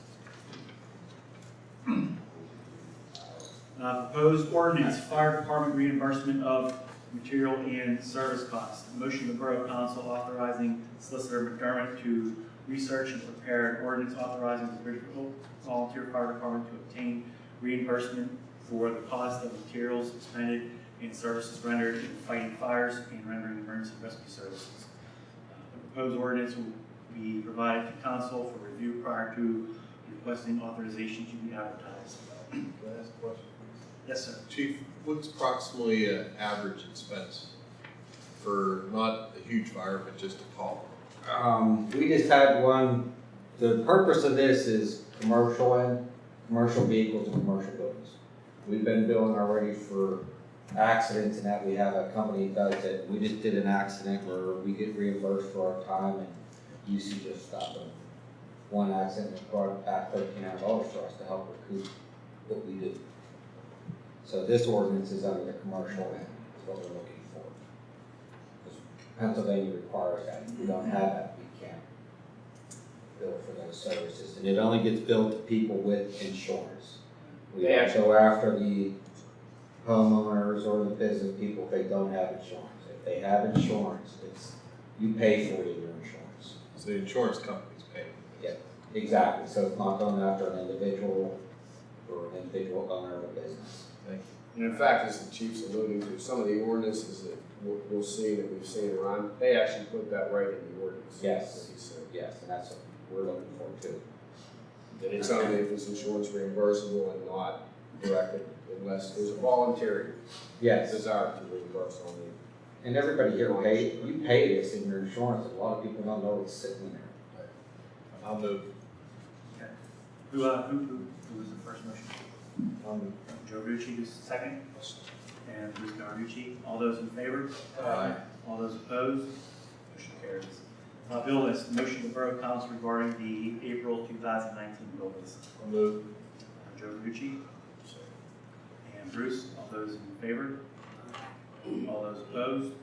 Uh, Proposed ordinance, fire department reimbursement of material and service costs. Motion of the Borough Council authorizing Solicitor McDermott to research and prepare an ordinance authorizing the Bridgeville Volunteer Fire Department to obtain reimbursement for the cost of materials expended and services rendered in fighting fires and rendering emergency rescue services. Uh, The proposed ordinance will be provided to council for review prior to requesting authorization to be advertised. Can I ask a question? Yes, sir. Chief, what's approximately an average expense for not a huge fire, but just a call? Um, we just had one, the purpose of this is commercial and, commercial vehicles and commercial buildings. We've been billing already for accidents and that we have a company that does it. We just did an accident where we get reimbursed for our time and usage of stuff. And One accident brought back thirteen hundred dollars for us to help recoup what we do. So this ordinance is under the commercial end, is what we're looking for. Because Pennsylvania requires that. If we don't have that, we can't bill for those services. And it only gets billed to people with insurance. We don't go after the homeowners or the business people if they don't have insurance. If they have insurance, it's, you pay for it in your insurance. So the insurance company's paying. Exactly, so it's not going after an individual or an individual owner of a business. Thank you. And in fact, as the chief's alluding to, some of the ordinances that we'll, we'll see that we've seen around, they actually put that right in the ordinance. Yes. That he said. Yes, and that's what we're looking for too. And it's only if it's insurance reimbursable and not directed unless there's a voluntary Yes, desire to reimburse on the and everybody here pay, you pay this in your insurance, a lot of people don't know it's sitting there. I'll move. Who, uh, who, who, who was the first motion? I'll move. Joe Rucci, who's the second? And Bruce Cawerucci. All those in favor? Aye. All those opposed? Motion carries. Uh, bill list, motion to Borough Council regarding the April two thousand nineteen bill list. I'll move. Joe Rucci. And Bruce, all those in favor? All those opposed?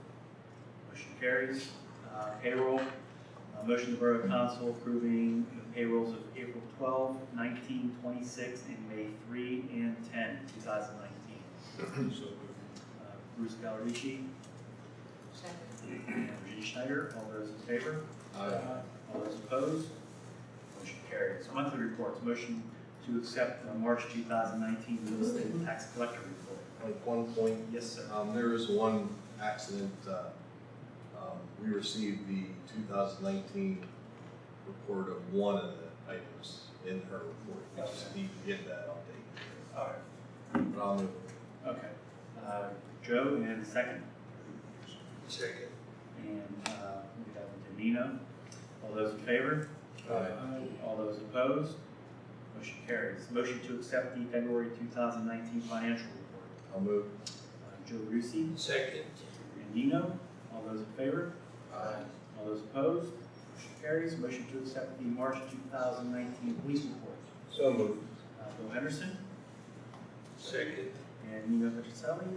Motion carries. Uh, Payroll, uh, motion to Borough Council approving the payrolls of April 12, 19, 26, and May 3 and 10, 2019. So. Uh, Bruce Galerici and Virginia Schneider, all those in favor? Aye. All those opposed? Motion carries. Monthly reports, motion to accept the March 2019 real estate tax collector report. Like one point, Yes, sir. um, there is one accident, uh, um, we received the two thousand nineteen report of one of the items in her report. We just need to get that update. All right. But I'll move. Okay. Uh, Joe, and second. Second. And uh, we have Danino. All those in favor? Aye. All those opposed? Motion carries. Motion to accept the February 2019 financial report. I'll move. Uh, Joe Rusi Second. and Nino. All those in favor? Aye. All those opposed? Motion carries. Motion to accept the March 2019 police report. So moved. Uh, Bill Henderson Second. and Nino Petroselli.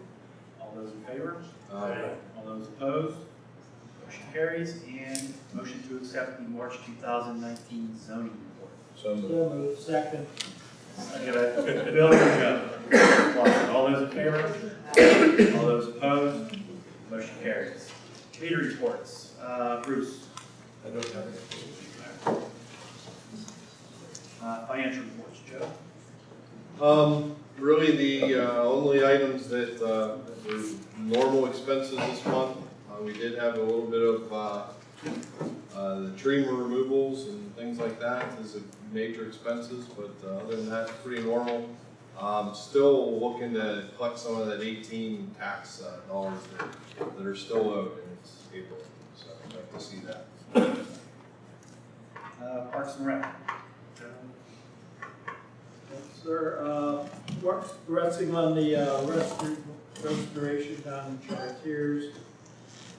All those in favor? Aye. All those opposed? Motion carries. And motion to accept the March 2019 zoning report. So moved. move, second. I Bill and Joe. All those in favor? All those opposed? Motion carries. Committee reports. Uh, Bruce, I don't have any. uh, financial reports. Joe? Um, really, the, uh, only items that, uh, were normal expenses this month, uh, we did have a little bit of, uh, the tree removals and things like that is a major expenses, but uh, other than that, pretty normal. Um, still looking to collect some of that eighteen tax, uh, dollars that, that are still owed, and it's April, so I'd like to see that. Uh, Parks and Rec. Sir, uh, we're progressing on the, uh, restor- restoration down in Chartiers.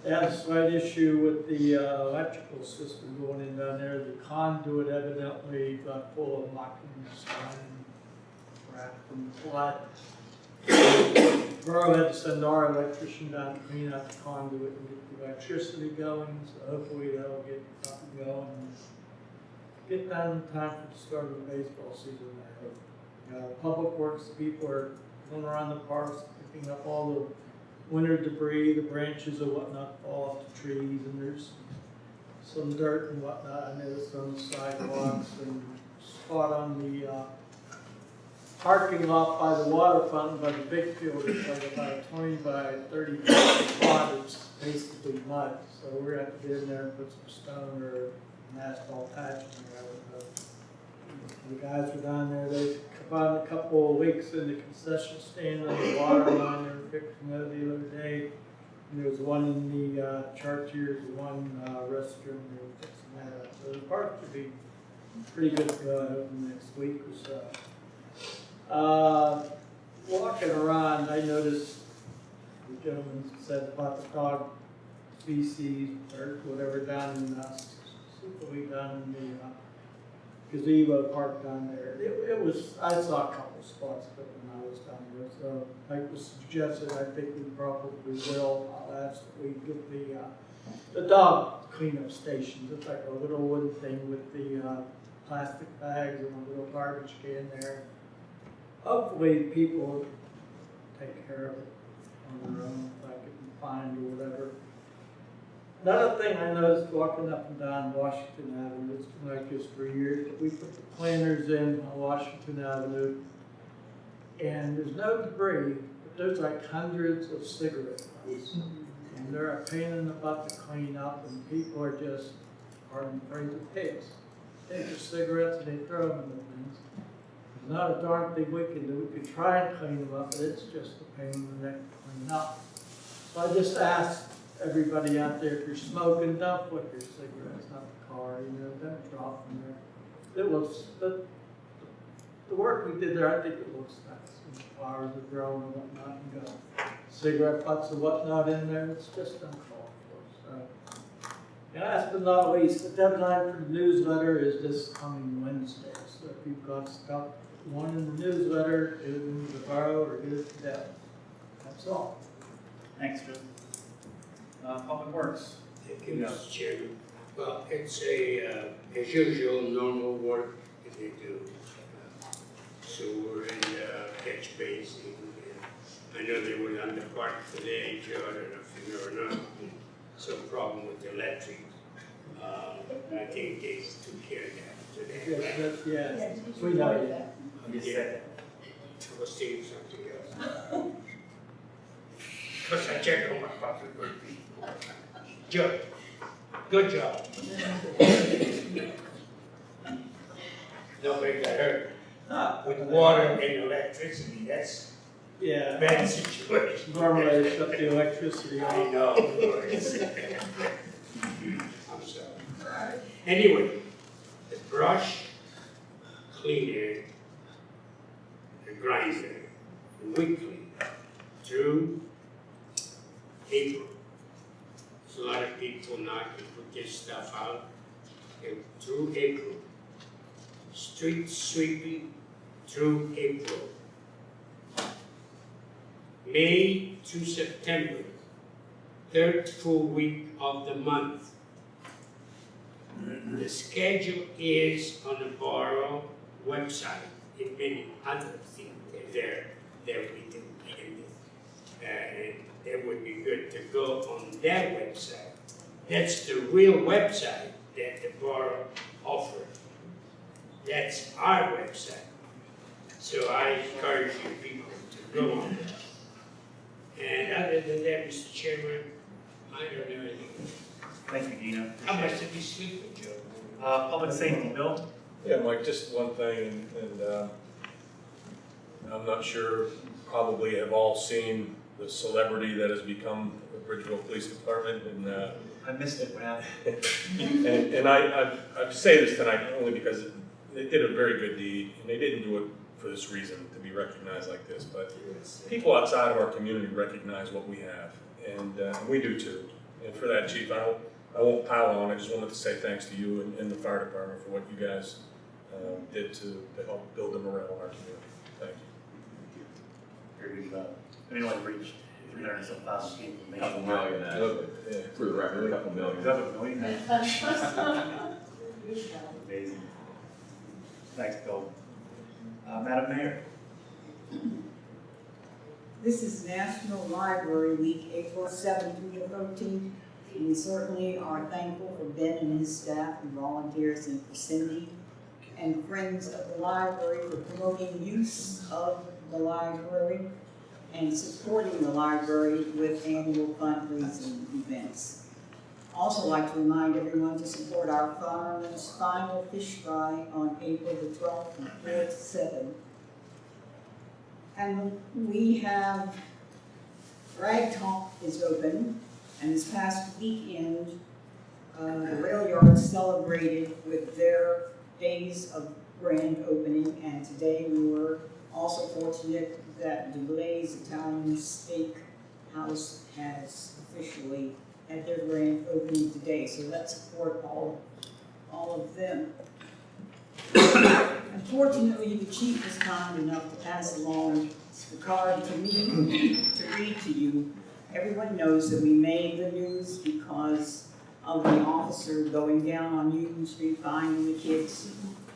Had a slight issue with the, uh, electrical system going in down there. The conduit evidently got full of muck and crap from the flood. Borough had to send our electrician down to clean out the conduit and get the electricity going, so hopefully that'll get up and going. Get done in time for the start of the baseball season, I hope. Uh, Public Works people are going around the parks, picking up all the winter debris, the branches and whatnot fall off the trees, and there's some dirt and whatnot, I noticed on the sidewalks, and spot on the, uh, parking lot by the water fountain by the big field, it's like about a twenty by thirty foot spot, it's basically mud, so we're gonna have to get in there and put some stone or an asphalt patch in there. The guys were down there, they found a couple of leaks in the concession stand on the water line, they were fixing that the other day. And there was one in the, uh, Chartiers, one, uh, restroom, they were fixing that up, so the park should be pretty good, uh, in the next week or so. Uh, walking around, I noticed the gentleman said about the dog species or whatever down in, uh, down in the, uh, gazebo park down there. It, it was, I saw a couple spots, but when I was down there, so like was suggested, I think we probably will, I'll ask that we get the, uh, the dog cleanup stations, it's like a little wooden thing with the, uh, plastic bags and a little garbage can there. Hopefully, people take care of it on their own, if I can find or whatever. Another thing I noticed walking up and down Washington Avenue, it's been like this for years, we put the planters in on Washington Avenue. And there's no debris, but there's like hundreds of cigarette butts. And mm-hmm. they're a pain in the butt to clean up and people are just, pardon the phrase, pigs. Take their cigarettes and they throw them in the things. There's not a darn thing we can do, we could try and clean them up, but it's just a pain in the neck to clean up. So I just asked everybody out there, if you're smoking, don't put your cigarettes out the car, you know, don't drop them there. It was, the, the work we did there, I think it looks nice, and the flowers are growing and whatnot, and got cigarette butts and whatnot in there, it's just uncalled for, so. And last but not least, the deadline for the newsletter is this coming Wednesday, so if you've got stuff, want in the newsletter, get it into the borough or get it to Deb. That's all. Thanks, Joe. Uh, Public Works. Thank you, Mr. Chairman. Well, it's a, uh, as usual, normal work that they do. uh, Sewer and uh, catch basin. and I know they were on the park today, Joe, I don't know if you know or not. Some problem with the electric. Uh, I think they took care of that Yes, today. that's, yes, we know that. Yeah. I was thinking something else. Cause I checked on my pocket. Joe, good job. Nobody got hurt. With water and electricity, that's a Yeah. bad situation. Normally they shut the electricity I off. know. I'm sorry. Anyway, the brush cleaner, the grinder, weekly through April. A lot of people not to put their stuff out and through April. Street sweeping through April. May to September, third full week of the month. The schedule is on the Borough website and many other things there that we do. And, uh, it would be good to go on that website. That's the real website that the borough offers. That's our website. So I encourage you people to go on there. And other than that, Mr. Chairman, I don't know anything. Thank you, Dina. How much did we sleep with Joe? Uh, Public Safety, Bill? Yeah, Mike, just one thing, and, uh, I'm not sure, probably have all seen the celebrity that has become the Bridgeville Police Department, and, uh, I missed it, what happened? and, and I, I, I say this tonight only because they did a very good deed, and they didn't do it for this reason, to be recognized like this, but people outside of our community recognize what we have, and, uh, we do too. And for that, Chief, I won't, I won't pile on, I just wanted to say thanks to you and, and the fire department for what you guys, um, did to, to help build the morale in our community. Thank you. Very good job. Anyone reached three hundred some thousand people? Couple million, uh, Yeah. for the record, a couple million. Is that a million? Amazing. Thanks, Bill. Uh, Madam Mayor? This is National Library Week, April seventh through the thirteenth. We certainly are thankful for Ben and his staff and volunteers and for Cindy and friends of the library for promoting use of the library and supporting the library with annual fundraising events. Also like to remind everyone to support our farmers' final fish fry on April the twelfth from four to seven. And we have, Rag Talk is open, and this past weekend, uh, the rail yard celebrated with their days of grand opening, and today we were also fortunate that Blaze Italian Steak House has officially had their grand opening today, so let's support all, all of them. Unfortunately, the chief was kind enough to pass along the card to me to read to you. Everyone knows that we made the news because of the officer going down on Union Street, finding the kids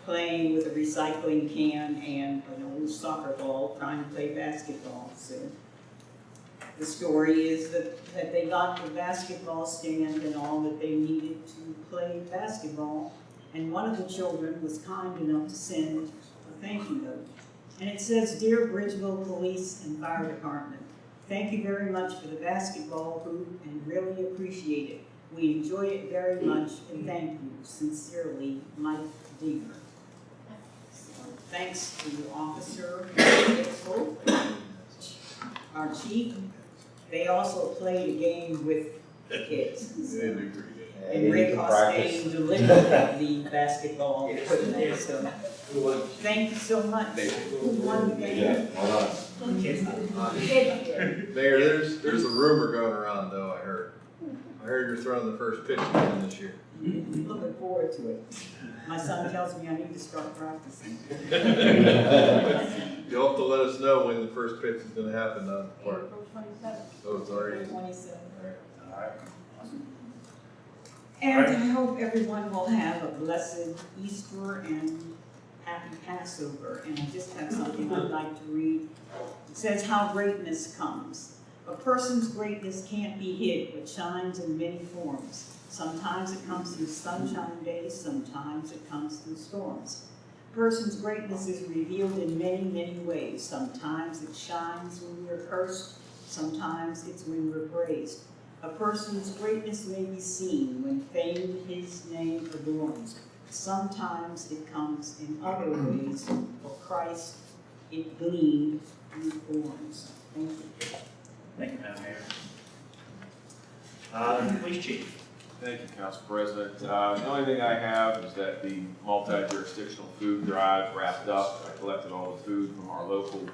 playing with a recycling can and an soccer ball, trying to play basketball, so. The story is that, that they got the basketball stand and all that they needed to play basketball. And one of the children was kind enough to send a thank you note. And it says, Dear Bridgeville Police and Fire Department, thank you very much for the basketball hoop and really appreciate it. We enjoy it very much and thank you. Sincerely, Mike Deaver. Thanks to Officer Dixel, our chief. They also played a game with the kids. They do pretty good. And Rick Hostain delivered the baskarball equipment, so thank you so much. Who won the game? Mayor, there's, there's a rumor going around though, I heard. I heard you're throwing the first pitch again this year. Looking forward to it. My son tells me I need to start practicing. You'll have to let us know when the first pitch is gonna happen on the park. April twenty-seventh. Oh, it's already. Twenty-seventh. Alright, awesome. And I hope everyone will have a blessed Easter and happy Passover. And I just have something I'd like to read. It says how greatness comes. A person's greatness can't be hid, but shines in many forms. Sometimes it comes through sunshine days, sometimes it comes through storms. A person's greatness is revealed in many, many ways. Sometimes it shines when we're cursed, sometimes it's when we're praised. A person's greatness may be seen when fame his name adorns. Sometimes it comes in other ways. For Christ, it gleamed through thorns. Thank you. Thank you, Madam Mayor. Uh, police chief. Thank you, Council President. Uh, the only thing I have is that the multi-jurisdictional food drive wrapped up. I collected all the food from our local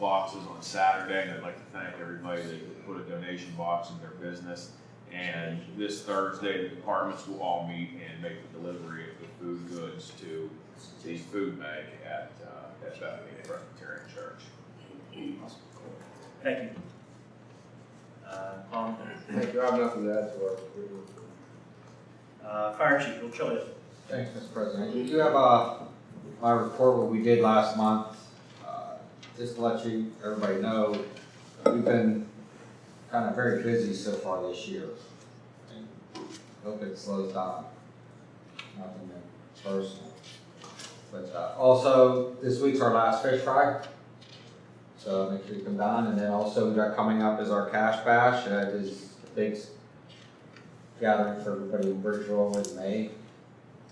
boxes on Saturday, and I'd like to thank everybody that put a donation box in their business. And this Thursday, the departments will all meet and make the delivery of the food goods to the food bank at, uh, at Bethany Presbyterian Church. Awesome. Thank you. Uh, Paul, Thank you, I have nothing to add to our report. Uh, fire chief, Bill Chilliot. Thanks, Mr. President. We do have, uh, my report, what we did last month. Uh, Just to let you, everybody know, we've been kind of very busy so far this year. And Hope it slows down. Nothing personal. But, uh, also, this week's our last fish fry. So make sure you come down, and then also we got coming up is our cash bash, that is a big gathering for everybody in Bridgeville in May.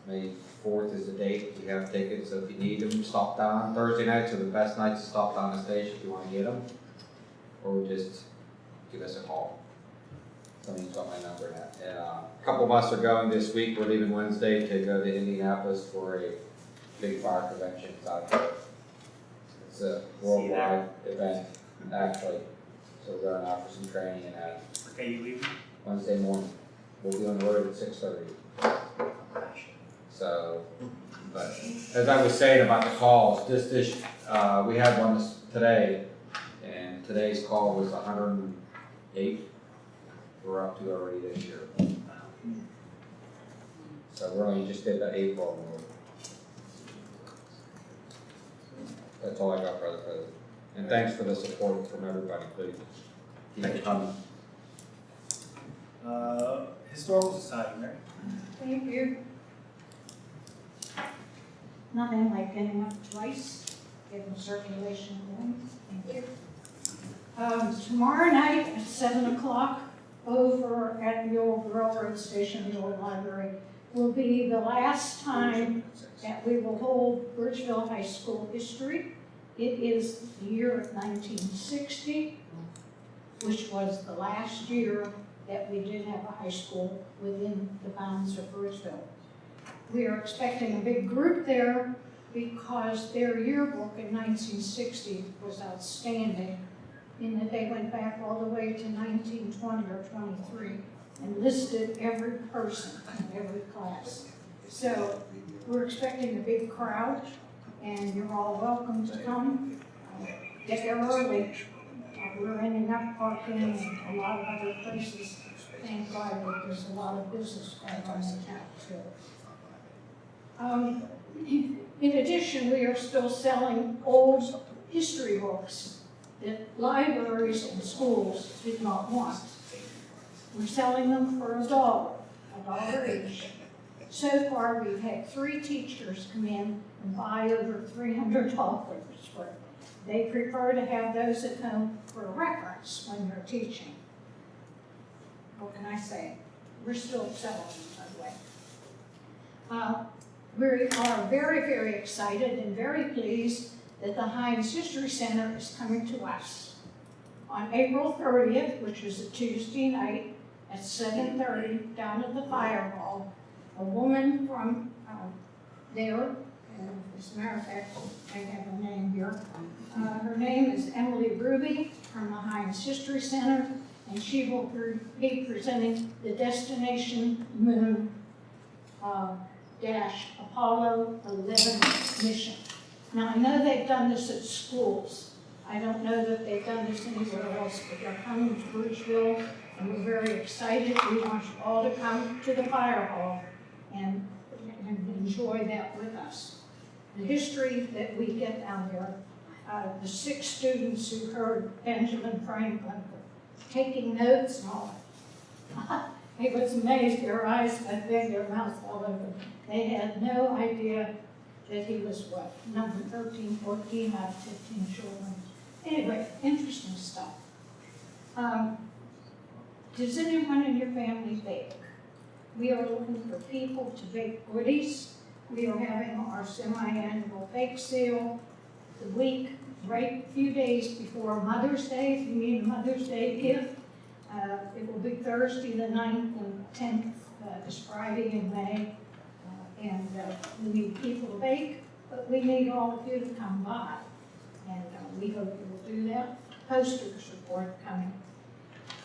May fourth is the date, we have tickets, so if you need them, stop down, Thursday nights are the best nights to stop down the stage if you wanna get them. Or just give us a call. Somebody's got my number now, and, uh, a couple of us are going this week, we're leaving Wednesday to go to Indianapolis for a big fire convention, it's out there. It's a worldwide event, actually, so we're going out for some training and that, What day you leaving? Wednesday morning. We'll be on the road at six thirty. So, but as I was saying about the calls, this, this, uh, we had one this, today, and today's call was hundred and eight. We're up to already this year. So we're only just did the April. That's all I got, for Brother President. And thanks for the support from everybody, please. Keep it coming. Uh, historical society, Mary. Thank you. Nothing like getting up twice, getting circulation going. Thank you. Um, tomorrow night at seven o'clock, over at the old railroad station, the old library, will be the last time that we will hold Bridgeville High School history. It is the year of nineteen sixty, which was the last year that we did have a high school within the bounds of Bridgeville. We are expecting a big group there because their yearbook in nineteen sixty was outstanding in that they went back all the way to nineteen twenty or twenty-three and listed every person in every class. So we're expecting a big crowd and you're all welcome to come. Get there early. We're ending up parking and a lot of other places. Thank God that there's a lot of business going on in town too. Um, in addition, we are still selling old history books. that libraries and schools did not want. We're selling them for a dollar, a dollar each. So far, we've had three teachers come in and buy over three hundred dollars for it. They prefer to have those at home for reference when they're teaching. What can I say? We're still them, by the way. Uh, We are very, very excited and very pleased that the Heinz History Center is coming to us. On April thirtieth, which is a Tuesday night, at seven thirty, down at the fire hall, a woman from uh, there, and as a matter of fact, I have her name here. Uh, Her name is Emily Ruby from the Heinz History Center, and she will be presenting the Destination Moon uh, dash Apollo 11 mission. Now, I know they've done this at schools. I don't know that they've done this anywhere else, but they're coming to Bridgeville, and we're very excited. We want you all to come to the fire hall and, and enjoy that with us. The history that we get down there, uh, the six students who heard Benjamin Franklin taking notes all. It was amazed, their eyes got big, their mouths all open. They had no idea that he was what, number 13, 14 out of 15 children. Anyway, interesting stuff. Um, does anyone in your family bake? We are looking for people to bake goodies. We are having our semi-annual bake sale the week, right, few days before Mother's Day, if you need a Mother's Day gift. Uh, It will be Thursday, the 9th and 10th, uh, this Friday in May. Uh, And uh, we need people to bake, but we need all of you to come by. And uh, we hope you will do that. Posters are forthcoming.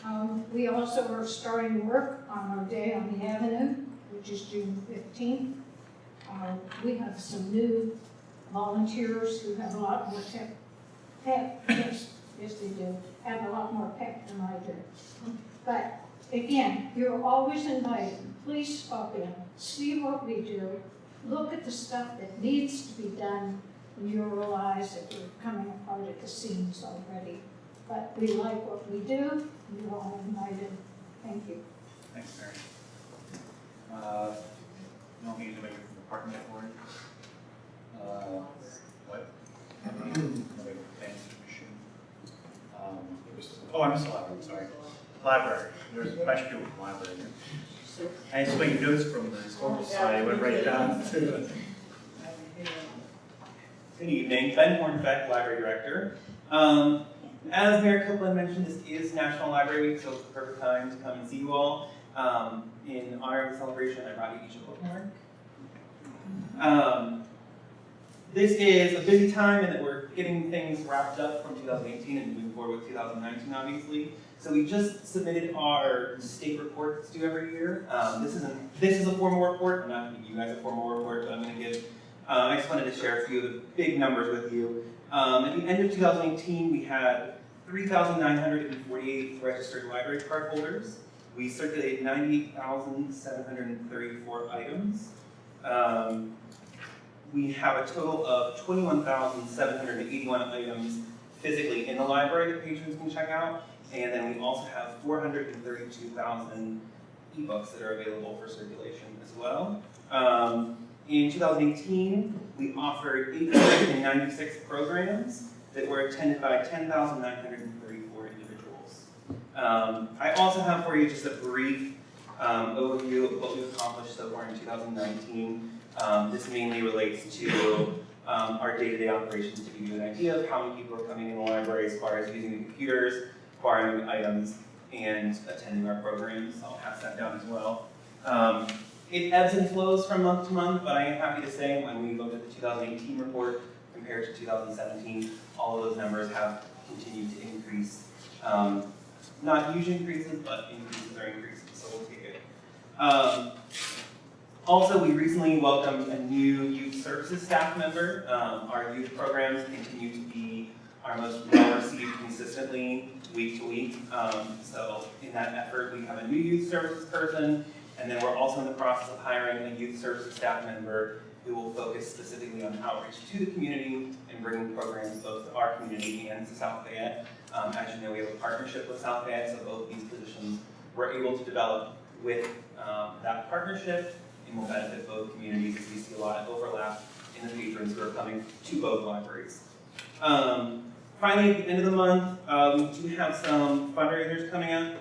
Um, We also are starting work on our day on the avenue, which is June 15th. Uh, We have some new volunteers who have a lot more tech, pep, yes, yes they do, have a lot more pep than I do. But again, you're always invited. Please stop in, see what we do, look at the stuff that needs to be done, and you'll realize that we're coming apart at the seams already. But we like what we do, you're all invited. Thank you. Thanks, Mary. Uh, you want me to make a department for it? Uh, what? Um, Oh, I missed the library, sorry. Library, there's a bunch of people from the library here. I took notes from the historical society, went right down to. Good evening, Ben Hornfeck, Library Director. Um, as Mayor Copeland mentioned, this is National Library Week, so it's the perfect time to come and see you all. Um, in honor of the celebration, I brought you each a bookmark. Um, this is a busy time in that we're getting things wrapped up from 2018 and moving forward with 2019, obviously. So we just submitted our state report that's due every year. Um, this isn't this is a formal report. I'm not going to give you guys a formal report, but I'm going to give. Uh, I just wanted to share a few of the big numbers with you. Um, at the end of 2018, we had 3,948 registered library card holders. We circulated 98,734 items. Um, we have a total of 21,781 items physically in the library that patrons can check out. And then we also have 432,000 ebooks that are available for circulation as well. Um, in 2018, we offered 896 programs that were attended by 10,934 individuals. Um, I also have for you just a brief um, overview of what we've accomplished so far in 2019. Um, this mainly relates to um, our day-to-day operations to give you an idea of how many people are coming in the library as far as using the computers, acquiring items, and attending our programs. I'll pass that down as well. Um, it ebbs and flows from month to month, but I am happy to say when we looked at the 2018 report compared to 2017, all of those numbers have continued to increase. Um, not huge increases, but increases are increases, so we'll take it. Also, we recently welcomed a new youth services staff member. Um, our youth programs continue to be our most well received consistently week to week. Um, so in that effort, we have a new youth services person, and then we're also in the process of hiring a youth services staff member who will focus specifically on outreach to the community and bringing programs both to our community and to South Fayette. Um, as you know, we have a partnership with South Fayette, so both these positions we're able to develop with um, that partnership and will benefit both communities as we see a lot of overlap in the patrons who are coming to both libraries. Um, finally, at the end of the month, uh, we do have some fundraisers coming up.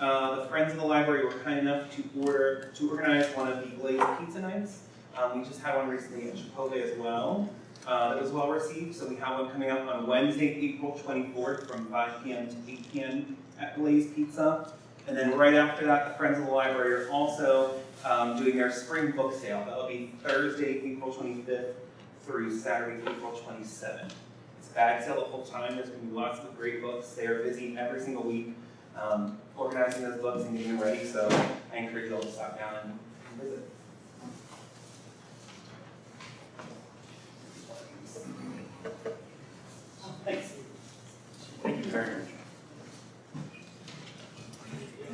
Uh, the Friends of the Library were kind enough to order to organize one of the Blaze Pizza Nights. Um, we just had one recently at Chipotle as well. Uh, that was well received, so we have one coming up on Wednesday, April 24th from 5 p.m. to 8 p.m. at Blaze Pizza. And then right after that, the Friends of the Library are also um, doing their spring book sale. That'll be Thursday, April 25th through Saturday, April 27th. It's a bag sale the whole time. There's going to be lots of great books. They are busy every single week um, organizing those books and getting them ready. So I encourage you all to stop down and visit. Thanks. Thank you very much.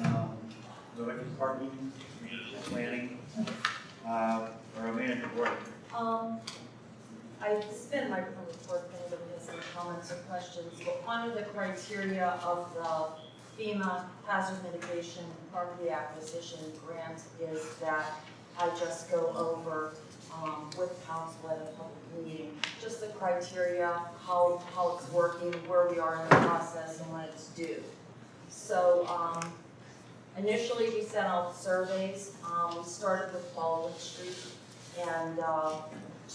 Um, Parking, municipal planning, uh, or a manager board. Um, I spent my report, if anybody has any comments or questions, but one of the criteria of the FEMA hazard mitigation property acquisition grant is that I just go over, um, with council at a public meeting, just the criteria, how, how it's working, where we are in the process and when it's due. So, um, initially we sent out surveys, um, we started with Baldwin Street and, uh,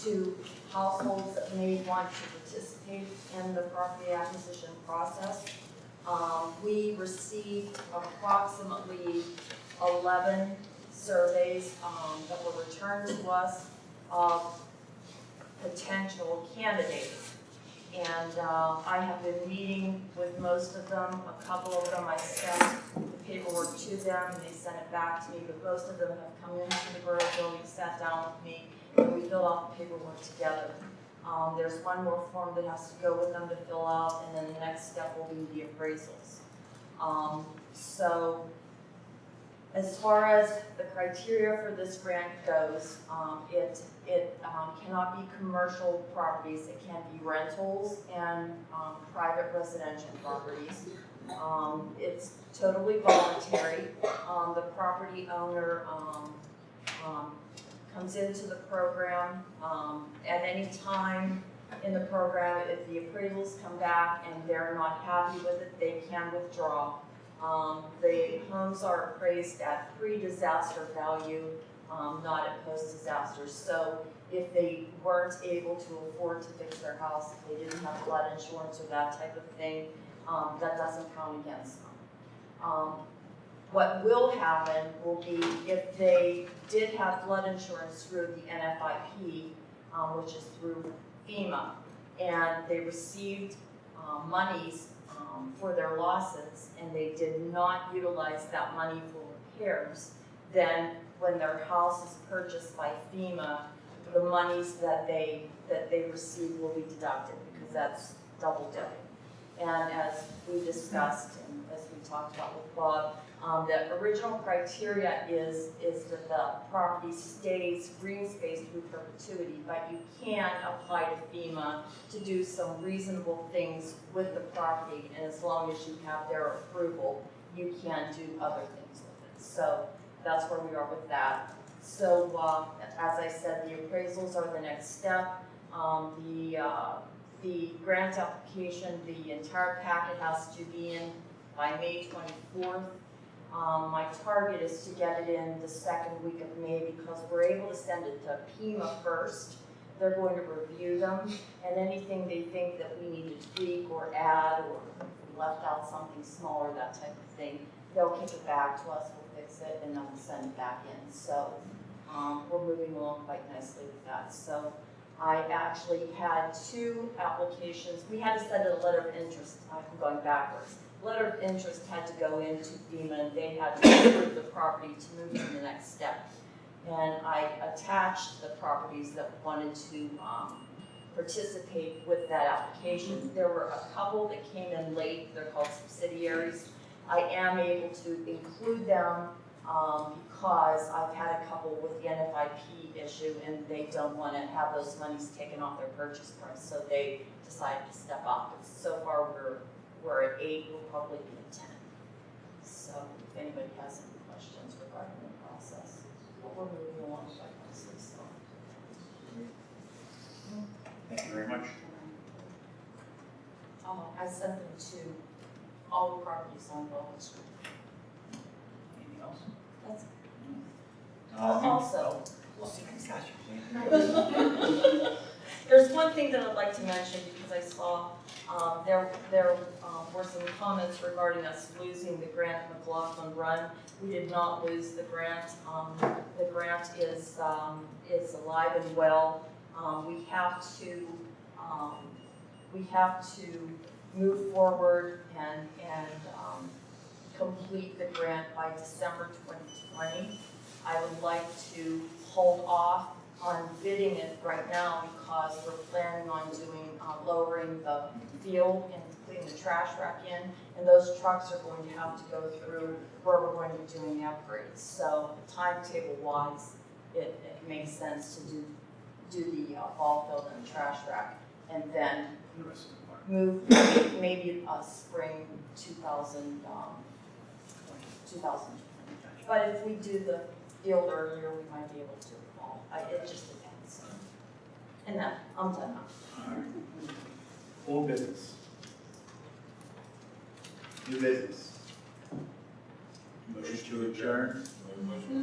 to households that may want to participate in the property acquisition process. Um, we received approximately eleven surveys, um, that were returned to us of potential candidates. And, uh, I have been meeting with most of them, a couple of them I sent the paperwork to them, they sent it back to me, but most of them have come into the borough building, sat down with me, and we fill out the paperwork together. Um, there's one more form that has to go with them to fill out, and then the next step will be the appraisals. Um, so, as far as the criteria for this grant goes, um, it, it, um, cannot be commercial properties, it can be rentals and, um, private residential properties. Um, it's totally voluntary, um, the property owner, um, comes into the program, at any time in the program, if the appraisals come back and they're not happy with it, they can withdraw. Um, the homes are appraised at pre-disaster value, um, not at post-disaster. So if they weren't able to afford to fix their house, if they didn't have flood insurance or that type of thing, um, that doesn't count against them. Um, what will happen will be if they did have flood insurance through the NFIP, um, which is through FEMA, and they received, um, monies, um, for their losses, and they did not utilize that money for repairs, then when their house is purchased by FEMA, the monies that they, that they receive will be deducted, because that's double dipping. And as we discussed, and as we talked about with Bob, um, the original criteria is, is that the property stays green space through perpetuity, but you can apply to FEMA to do some reasonable things with the property, and as long as you have their approval, you can do other things with it. So that's where we are with that. So, uh, as I said, the appraisals are the next step. Um, the, uh, the grant application, the entire packet has to be in by May twenty-fourth. Um, my target is to get it in the second week of May because we're able to send it to PEMA first. They're going to review them and anything they think that we need to tweak or add or left out something smaller, that type of thing, they'll kick it back to us, we'll fix it, and then we'll send it back in. So, um, we're moving along quite nicely with that. So, I actually had two applications, we had to send a letter of interest, I'm going backwards letter of interest had to go into FEMA and they had to approve the property to move to the next step. And I attached the properties that wanted to, um, participate with that application. There were a couple that came in late, they're called subsidiaries. I am able to include them um, because I've had a couple with the NFIP issue and they don't wanna have those monies taken off their purchase price, so they decided to step up. So far, we're, we're at eight, we'll probably be at ten. So if anybody has any questions regarding the process, but we're moving along quite nicely, so. Thank you very much. Um, I sent them to all the properties on Baldwin Street. Anything else? That's, Uh, also, there's one thing that I'd like to mention, I saw, um, there, there, um, were some comments regarding us losing the grant McLaughlin Run. We did not lose the grant, um, the grant is, um, is alive and well. Um, we have to, um, we have to move forward and, and, complete the grant by December twenty twenty. I would like to hold off on bidding it right now because we're planning on doing, uh, lowering the field and putting the trash rack in. And those trucks are going to have to go through where we're going to be doing the upgrades. So timetable wise, it, it makes sense to do, do the uh, ball field and the trash rack. And then move, maybe a spring two thousand, um, two thousand. But if we do the field earlier, we might be able to. I, it just depends. And that, I'm done now. Old business. New business. Motion to adjourn.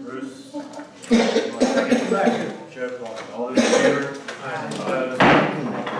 Bruce. Second. Jeff, all those in favor? Aye.